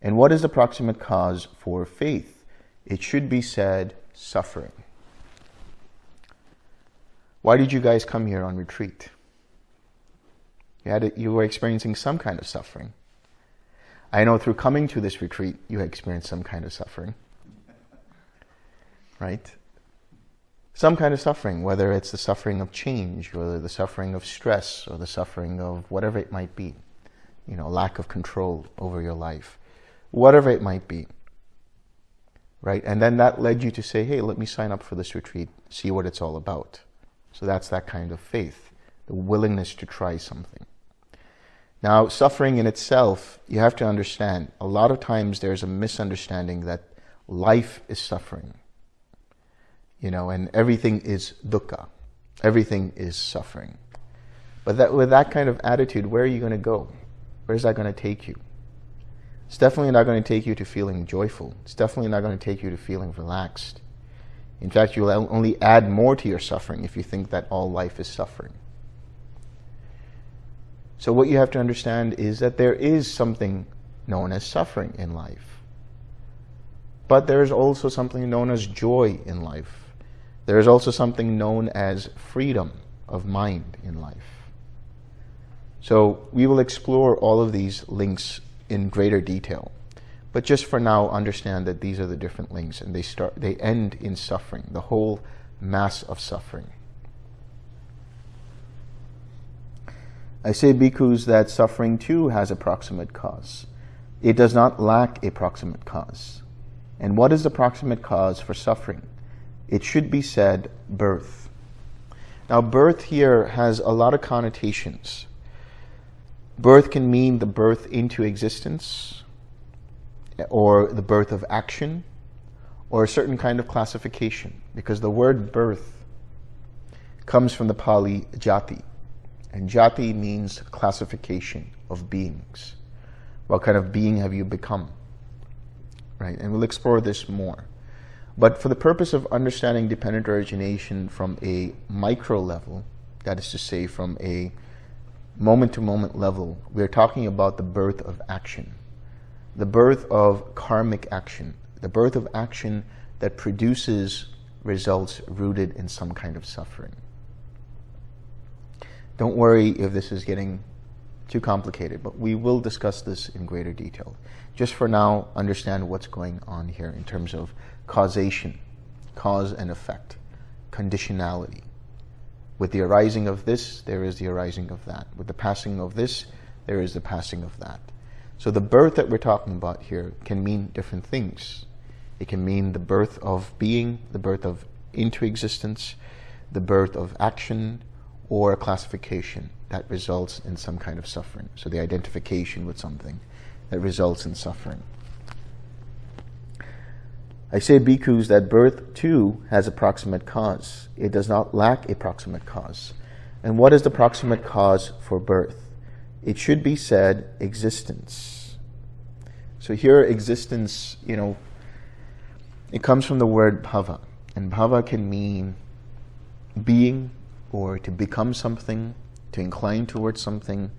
And what is the proximate cause for faith? It should be said, suffering. Why did you guys come here on retreat? You, had a, you were experiencing some kind of suffering. I know through coming to this retreat, you experienced some kind of suffering. Right? Some kind of suffering, whether it's the suffering of change, or the suffering of stress, or the suffering of whatever it might be. You know, lack of control over your life. Whatever it might be. Right? And then that led you to say, hey, let me sign up for this retreat, see what it's all about. So that's that kind of faith, the willingness to try something. Now, suffering in itself, you have to understand, a lot of times there's a misunderstanding that life is suffering. You know, and everything is dukkha. Everything is suffering. But that, with that kind of attitude, where are you going to go? Where's that going to take you? It's definitely not going to take you to feeling joyful. It's definitely not going to take you to feeling relaxed. In fact, you'll only add more to your suffering if you think that all life is suffering. So what you have to understand is that there is something known as suffering in life. But there is also something known as joy in life. There is also something known as freedom of mind in life. So we will explore all of these links in greater detail. But just for now, understand that these are the different links and they start, they end in suffering, the whole mass of suffering. I say, bhikkhus, that suffering too has a proximate cause. It does not lack a proximate cause. And what is the proximate cause for suffering? It should be said, birth. Now, birth here has a lot of connotations. Birth can mean the birth into existence, or the birth of action, or a certain kind of classification, because the word birth comes from the Pali jati, and jati means classification of beings. What kind of being have you become? Right? And we'll explore this more. But for the purpose of understanding dependent origination from a micro level, that is to say from a moment-to-moment -moment level, we're talking about the birth of action. The birth of karmic action. The birth of action that produces results rooted in some kind of suffering. Don't worry if this is getting too complicated, but we will discuss this in greater detail. Just for now, understand what's going on here in terms of causation, cause and effect, conditionality. With the arising of this, there is the arising of that. With the passing of this, there is the passing of that. So the birth that we're talking about here can mean different things. It can mean the birth of being, the birth of into existence, the birth of action, or a classification that results in some kind of suffering. So the identification with something that results in suffering. I say, bhikkhus, that birth too has a proximate cause. It does not lack a proximate cause. And what is the proximate cause for birth? It should be said existence. So here, existence, you know, it comes from the word bhava. And bhava can mean being, or to become something, to incline towards something.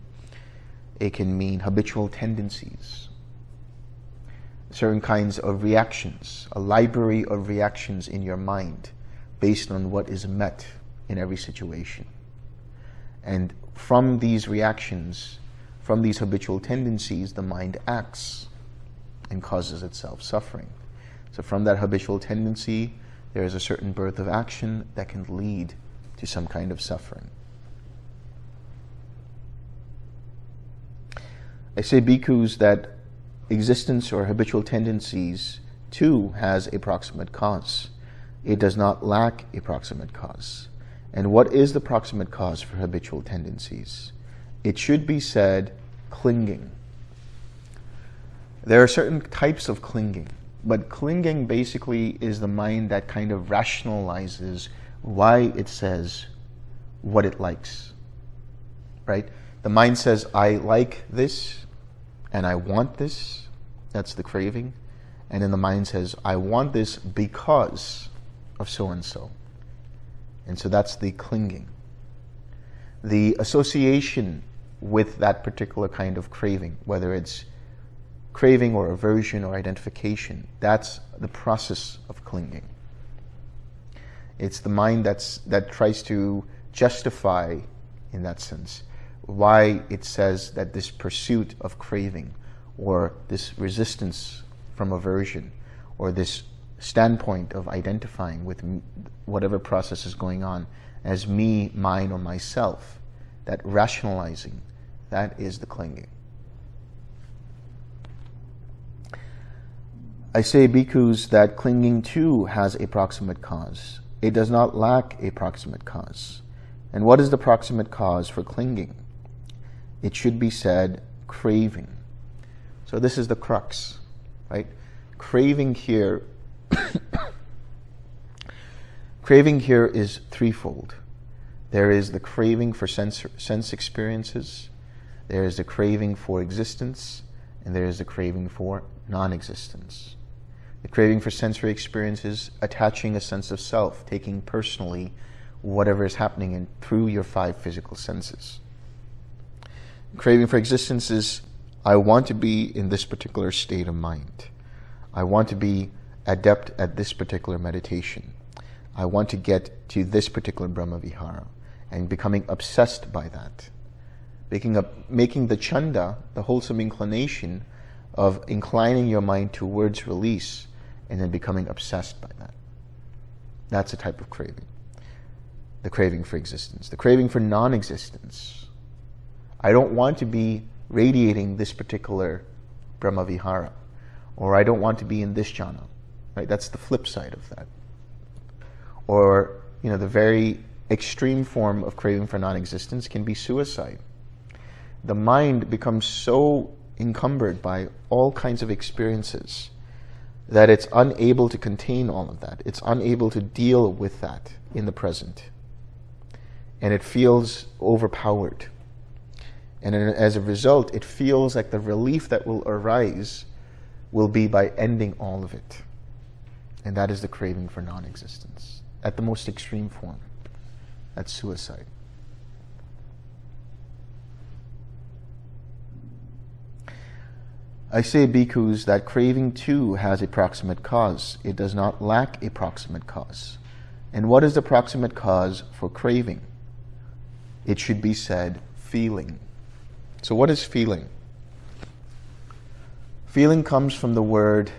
It can mean habitual tendencies, certain kinds of reactions, a library of reactions in your mind based on what is met in every situation. And from these reactions, from these habitual tendencies, the mind acts and causes itself suffering. So from that habitual tendency, there is a certain birth of action that can lead to some kind of suffering. I say, bhikkhus, that existence or habitual tendencies too has a proximate cause. It does not lack a proximate cause. And what is the proximate cause for habitual tendencies? It should be said clinging. There are certain types of clinging, but clinging basically is the mind that kind of rationalizes why it says what it likes, right? The mind says, I like this, and I want this, that's the craving. And then the mind says, I want this because of so and so. And so that's the clinging. The association with that particular kind of craving, whether it's craving or aversion or identification, that's the process of clinging. It's the mind that's, that tries to justify, in that sense, why it says that this pursuit of craving or this resistance from aversion or this standpoint of identifying with whatever process is going on as me, mine, or myself, that rationalizing, that is the clinging. I say, bhikkhus, that clinging too has a proximate cause. It does not lack a proximate cause. And what is the proximate cause for clinging? It should be said, craving. So this is the crux, right? Craving here craving here is threefold. There is the craving for sense, sense experiences, there is the craving for existence, and there is the craving for non-existence. The craving for sensory experiences, attaching a sense of self, taking personally whatever is happening in, through your five physical senses. Craving for existence is, I want to be in this particular state of mind. I want to be adept at this particular meditation. I want to get to this particular Brahmavihara and becoming obsessed by that. Making, a, making the chanda, the wholesome inclination of inclining your mind towards release and then becoming obsessed by that. That's a type of craving. The craving for existence. The craving for non-existence. I don't want to be radiating this particular Brahmavihara or I don't want to be in this jhana. Right? That's the flip side of that. Or, you know, the very extreme form of craving for non-existence can be suicide. The mind becomes so encumbered by all kinds of experiences that it's unable to contain all of that. It's unable to deal with that in the present. And it feels overpowered. And as a result, it feels like the relief that will arise will be by ending all of it. And that is the craving for non-existence at the most extreme form. That's suicide. I say, bhikkhus, that craving too has a proximate cause. It does not lack a proximate cause. And what is the proximate cause for craving? It should be said, feeling. So what is feeling? Feeling comes from the word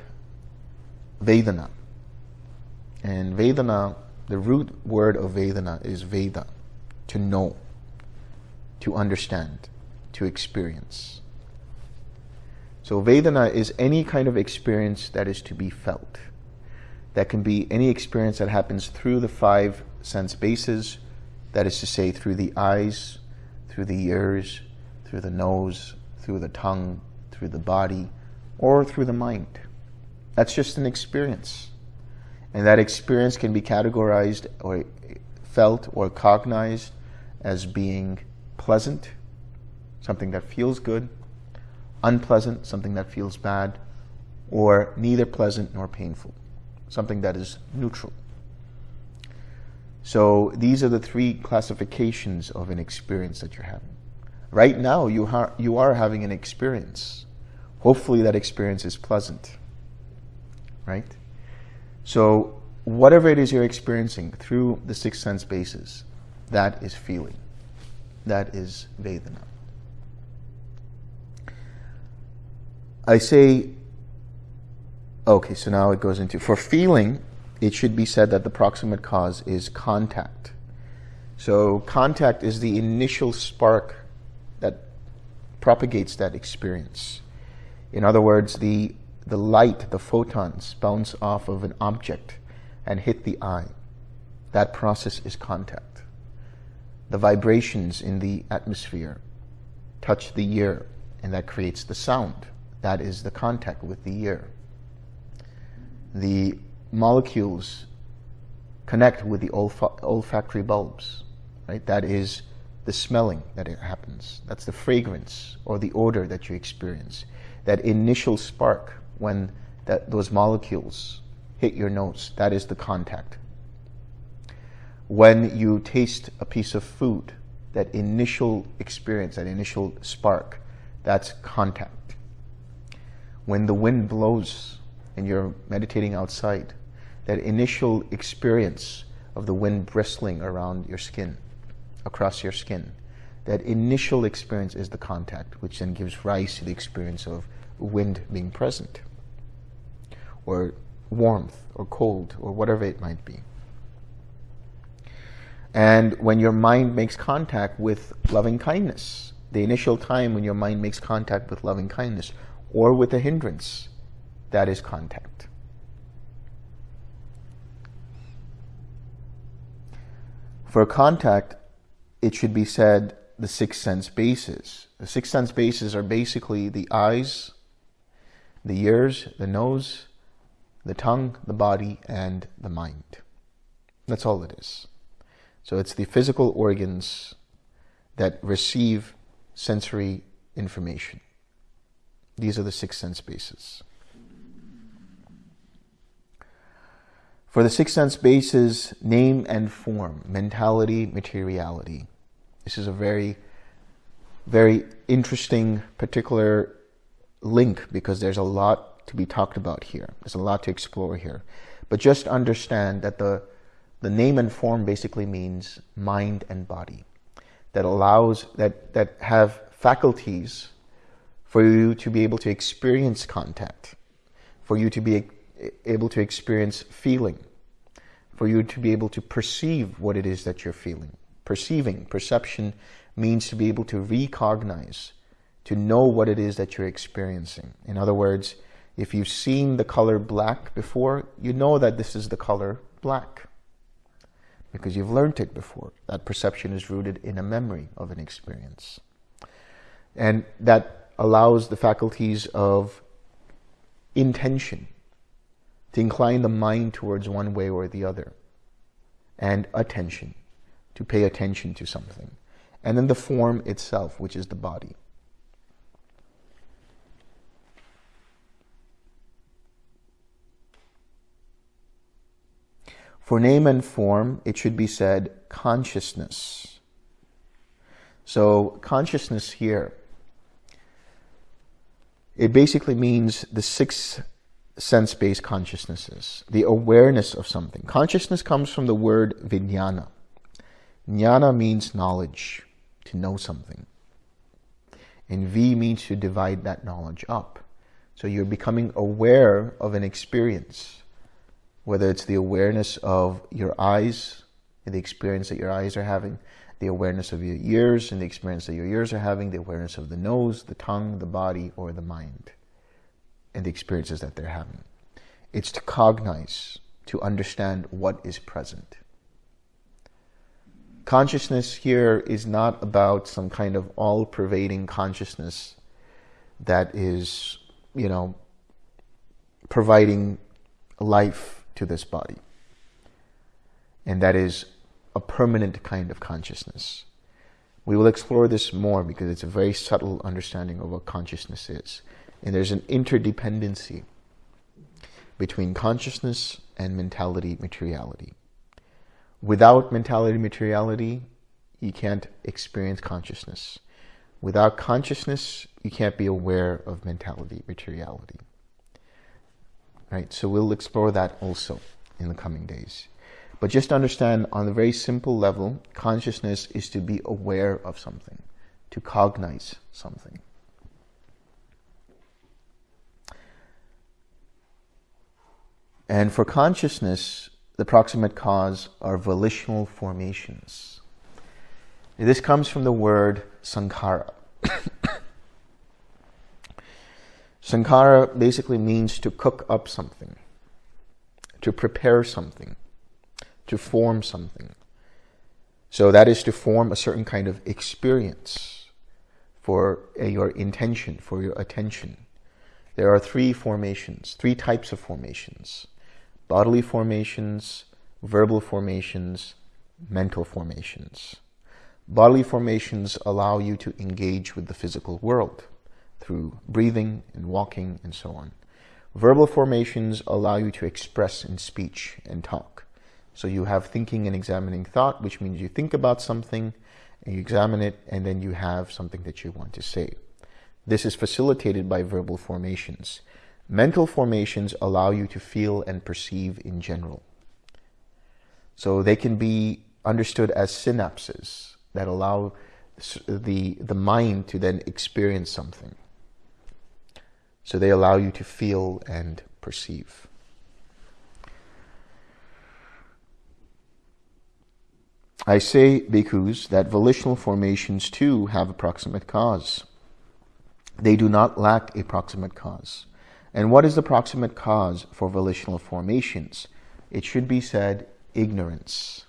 Vedana. And Vedana, the root word of Vedana is Veda, to know, to understand, to experience. So Vedana is any kind of experience that is to be felt. That can be any experience that happens through the five sense bases, that is to say through the eyes, through the ears, through the nose, through the tongue, through the body, or through the mind. That's just an experience. And that experience can be categorized or felt or cognized as being pleasant, something that feels good, unpleasant, something that feels bad, or neither pleasant nor painful, something that is neutral. So these are the three classifications of an experience that you're having. Right now, you, you are having an experience. Hopefully that experience is pleasant, right? So whatever it is you're experiencing through the six sense bases, that is feeling. That is Vedana. I say, okay, so now it goes into, for feeling, it should be said that the proximate cause is contact. So contact is the initial spark propagates that experience. In other words, the the light, the photons, bounce off of an object and hit the eye. That process is contact. The vibrations in the atmosphere touch the ear, and that creates the sound. That is the contact with the ear. The molecules connect with the olfa olfactory bulbs, right? That is the smelling that it happens. That's the fragrance or the odor that you experience. That initial spark when that, those molecules hit your nose, that is the contact. When you taste a piece of food, that initial experience, that initial spark, that's contact. When the wind blows and you're meditating outside, that initial experience of the wind bristling around your skin, across your skin, that initial experience is the contact, which then gives rise to the experience of wind being present, or warmth, or cold, or whatever it might be. And when your mind makes contact with loving kindness, the initial time when your mind makes contact with loving kindness, or with a hindrance, that is contact. For contact, it should be said the six sense bases. The six sense bases are basically the eyes, the ears, the nose, the tongue, the body, and the mind. That's all it is. So it's the physical organs that receive sensory information. These are the six sense bases. For the six sense bases, name and form, mentality, materiality. This is a very, very interesting particular link because there's a lot to be talked about here. There's a lot to explore here. But just understand that the, the name and form basically means mind and body that allows, that, that have faculties for you to be able to experience contact, for you to be able to experience feeling, for you to be able to perceive what it is that you're feeling. Perceiving, perception means to be able to recognize, to know what it is that you're experiencing. In other words, if you've seen the color black before, you know that this is the color black because you've learned it before. That perception is rooted in a memory of an experience. And that allows the faculties of intention to incline the mind towards one way or the other, and attention, to pay attention to something. And then the form itself, which is the body. For name and form, it should be said consciousness. So consciousness here, it basically means the six sense-based consciousnesses, the awareness of something. Consciousness comes from the word vijnana. Jnana means knowledge, to know something. And V means to divide that knowledge up. So you're becoming aware of an experience, whether it's the awareness of your eyes, and the experience that your eyes are having, the awareness of your ears and the experience that your ears are having, the awareness of the nose, the tongue, the body, or the mind and the experiences that they're having. It's to cognize, to understand what is present. Consciousness here is not about some kind of all-pervading consciousness that is, you know, providing life to this body. And that is a permanent kind of consciousness. We will explore this more because it's a very subtle understanding of what consciousness is. And there's an interdependency between consciousness and mentality materiality. Without mentality materiality, you can't experience consciousness. Without consciousness, you can't be aware of mentality materiality. Right? So we'll explore that also in the coming days. But just understand on a very simple level, consciousness is to be aware of something, to cognize something. And for consciousness, the proximate cause are volitional formations. This comes from the word sankhara. sankhara basically means to cook up something, to prepare something, to form something. So that is to form a certain kind of experience for uh, your intention, for your attention. There are three formations, three types of formations bodily formations, verbal formations, mental formations. Bodily formations allow you to engage with the physical world through breathing and walking and so on. Verbal formations allow you to express in speech and talk. So you have thinking and examining thought, which means you think about something and you examine it, and then you have something that you want to say. This is facilitated by verbal formations. Mental formations allow you to feel and perceive in general. So they can be understood as synapses that allow the, the mind to then experience something. So they allow you to feel and perceive. I say, bhikkhus, that volitional formations too have a proximate cause. They do not lack a proximate cause. And what is the proximate cause for volitional formations? It should be said ignorance.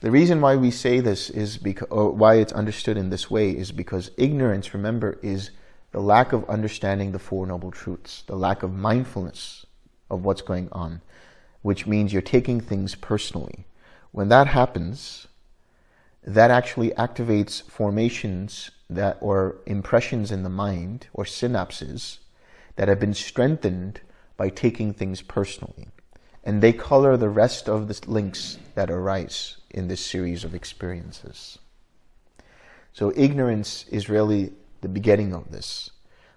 The reason why we say this is because, or why it's understood in this way is because ignorance, remember, is the lack of understanding the Four Noble Truths, the lack of mindfulness of what's going on, which means you're taking things personally. When that happens, that actually activates formations that or impressions in the mind or synapses that have been strengthened by taking things personally. And they color the rest of the links that arise in this series of experiences. So ignorance is really the beginning of this.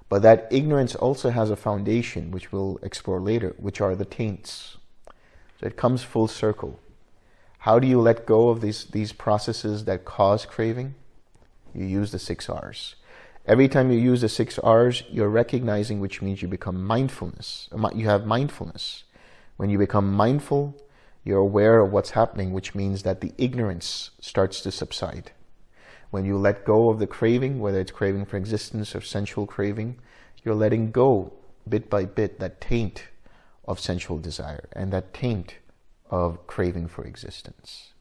But that ignorance also has a foundation, which we'll explore later, which are the taints. So it comes full circle. How do you let go of these, these processes that cause craving? You use the six R's. Every time you use the six R's, you're recognizing, which means you become mindfulness. You have mindfulness. When you become mindful, you're aware of what's happening, which means that the ignorance starts to subside. When you let go of the craving, whether it's craving for existence or sensual craving, you're letting go bit by bit that taint of sensual desire and that taint of craving for existence.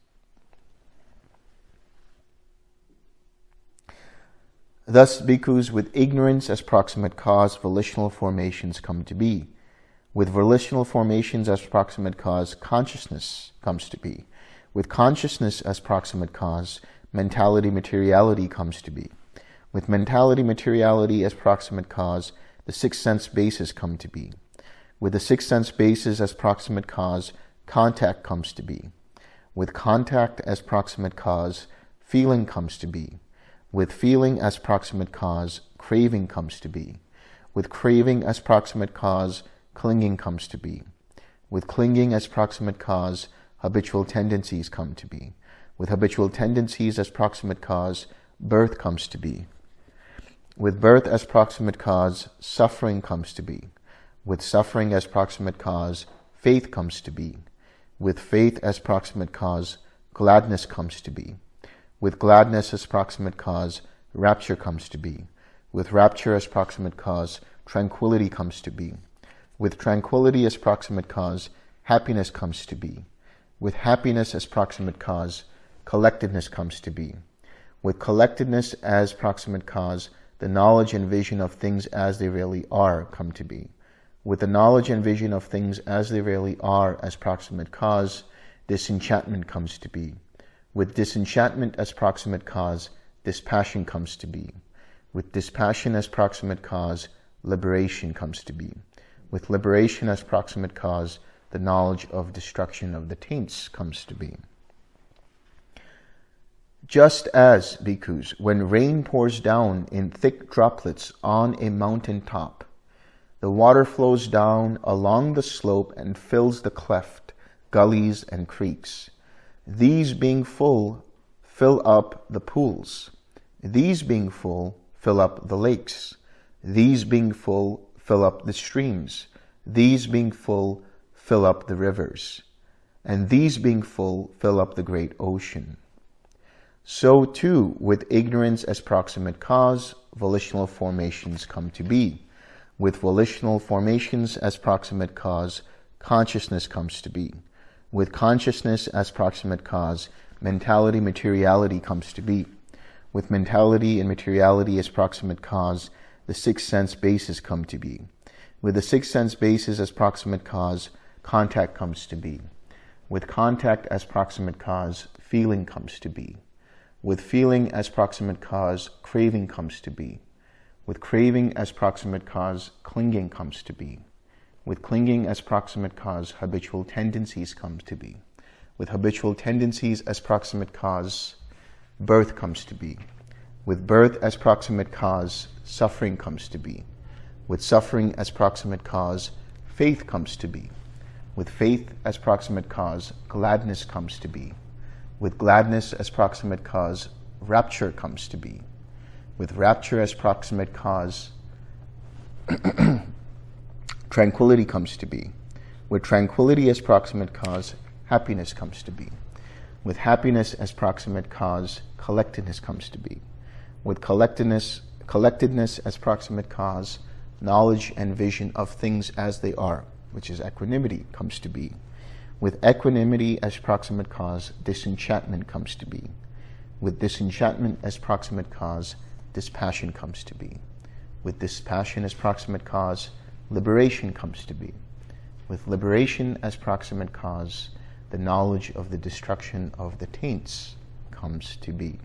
Thus, bhikkhus, with ignorance as proximate cause, volitional formations come to be. With volitional formations as proximate cause, consciousness comes to be. With consciousness as proximate cause, mentality materiality comes to be. With mentality materiality as proximate cause, the six sense bases come to be. With the six sense bases as proximate cause, contact comes to be. With contact as proximate cause, feeling comes to be. With feeling as proximate cause, craving comes to be. With craving as proximate cause, clinging comes to be. With clinging as proximate cause, habitual tendencies come to be. With habitual tendencies as proximate cause, birth comes to be. With birth as proximate cause, suffering comes to be. With suffering as proximate cause, faith comes to be. With faith as proximate cause, gladness comes to be. With gladness as proximate cause, rapture comes to be. With rapture as proximate cause, tranquility comes to be. With tranquility as proximate cause, happiness comes to be. With happiness as proximate cause, collectedness comes to be. With collectedness as proximate cause, the knowledge and vision of things as they really are come to be. With the knowledge and vision of things as they really are as proximate cause, disenchantment comes to be. With disenchantment as proximate cause, dispassion comes to be. With dispassion as proximate cause, liberation comes to be. With liberation as proximate cause, the knowledge of destruction of the taints comes to be. Just as, bhikkhus, when rain pours down in thick droplets on a mountain top, the water flows down along the slope and fills the cleft, gullies, and creeks. These being full, fill up the pools. These being full, fill up the lakes. These being full, fill up the streams. These being full, fill up the rivers. And these being full, fill up the great ocean. So too, with ignorance as proximate cause, volitional formations come to be. With volitional formations as proximate cause, consciousness comes to be. With consciousness as proximate cause, mentality materiality comes to be. With mentality and materiality as proximate cause, the six sense bases come to be. With the six sense bases as proximate cause, contact comes to be. With contact as proximate cause, feeling comes to be. With feeling as proximate cause, craving comes to be. With craving as proximate cause, clinging comes to be. With clinging as proximate cause, habitual tendencies come to be. With habitual tendencies as proximate cause, birth comes to be. With birth as proximate cause, suffering comes to be. With suffering as proximate cause, faith comes to be. With faith as proximate cause, gladness comes to be. With gladness as proximate cause, rapture comes to be. With rapture as proximate cause, tranquility comes to be. With tranquility as proximate cause, happiness comes to be. With happiness as proximate cause, collectedness comes to be. With collectedness, collectedness as proximate cause, knowledge and vision of things as they are, which is equanimity, comes to be. With equanimity as proximate cause, disenchantment comes to be. With disenchantment as proximate cause, dispassion comes to be. With dispassion as proximate cause, liberation comes to be. With liberation as proximate cause, the knowledge of the destruction of the taints comes to be.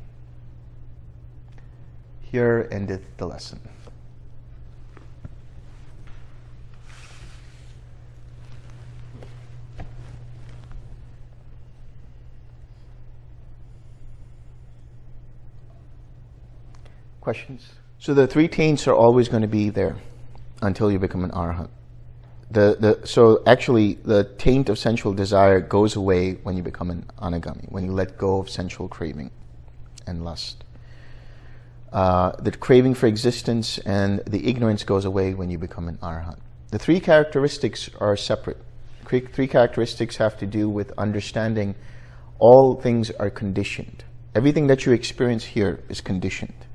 Here endeth the lesson. Questions? So the three taints are always going to be there until you become an arhat. The, the, so actually, the taint of sensual desire goes away when you become an anagami, when you let go of sensual craving and lust. Uh, the craving for existence and the ignorance goes away when you become an arhat. The three characteristics are separate. Three characteristics have to do with understanding all things are conditioned. Everything that you experience here is conditioned.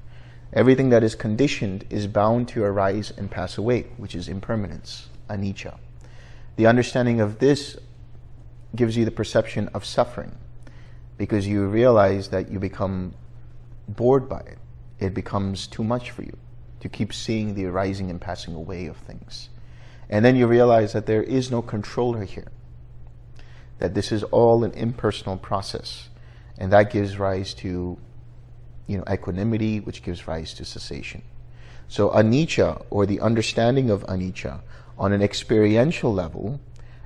Everything that is conditioned is bound to arise and pass away, which is impermanence, anicca. The understanding of this gives you the perception of suffering because you realize that you become bored by it. It becomes too much for you to keep seeing the arising and passing away of things. And then you realize that there is no controller here, that this is all an impersonal process. And that gives rise to you know, equanimity, which gives rise to cessation. So anicca, or the understanding of anicca, on an experiential level,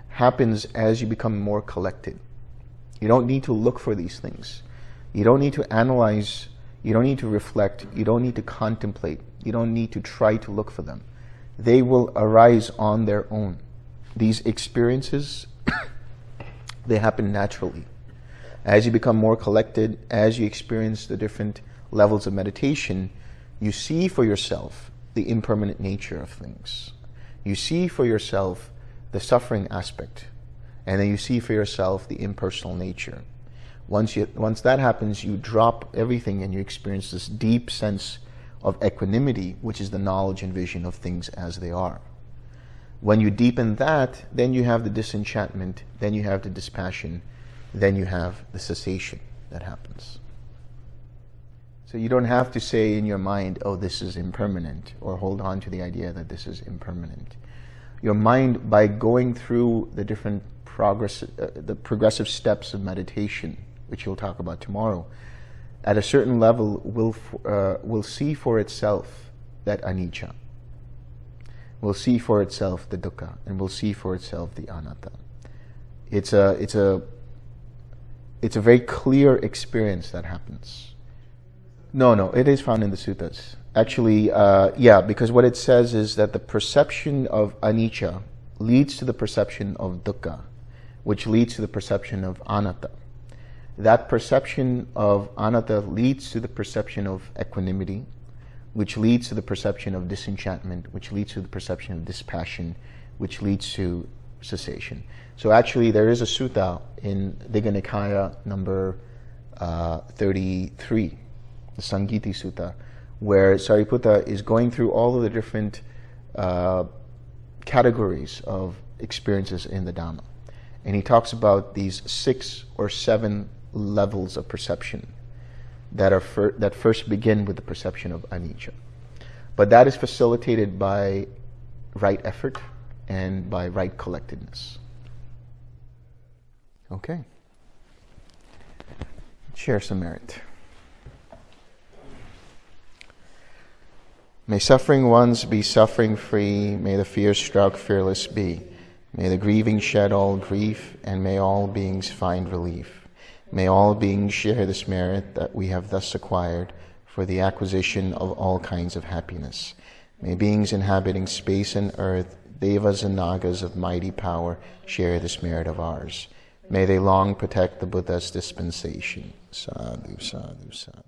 happens as you become more collected. You don't need to look for these things. You don't need to analyze. You don't need to reflect. You don't need to contemplate. You don't need to try to look for them. They will arise on their own. These experiences, they happen naturally. As you become more collected, as you experience the different levels of meditation, you see for yourself the impermanent nature of things. You see for yourself the suffering aspect, and then you see for yourself the impersonal nature. Once, you, once that happens, you drop everything and you experience this deep sense of equanimity, which is the knowledge and vision of things as they are. When you deepen that, then you have the disenchantment, then you have the dispassion, then you have the cessation that happens. So you don't have to say in your mind, oh, this is impermanent, or hold on to the idea that this is impermanent. Your mind, by going through the different progress, uh, the progressive steps of meditation, which you'll talk about tomorrow, at a certain level will, uh, will see for itself that anicca, will see for itself the dukkha, and will see for itself the anatta. It's a, it's a, it's a very clear experience that happens. No, no, it is found in the suttas. Actually, uh, yeah, because what it says is that the perception of anicca leads to the perception of dukkha, which leads to the perception of anatta. That perception of anatta leads to the perception of equanimity, which leads to the perception of disenchantment, which leads to the perception of dispassion, which leads to cessation. So actually, there is a sutta in Digha Nikaya number uh, 33 the Sangiti Sutta, where Sariputta is going through all of the different uh, categories of experiences in the Dhamma. And he talks about these six or seven levels of perception that, are fir that first begin with the perception of anicca. But that is facilitated by right effort and by right collectedness. Okay. Share some merit. May suffering ones be suffering free, may the fear struck fearless be. May the grieving shed all grief, and may all beings find relief. May all beings share this merit that we have thus acquired for the acquisition of all kinds of happiness. May beings inhabiting space and earth, devas and nagas of mighty power, share this merit of ours. May they long protect the Buddha's dispensation. Sadhu, sadhu, sadhu.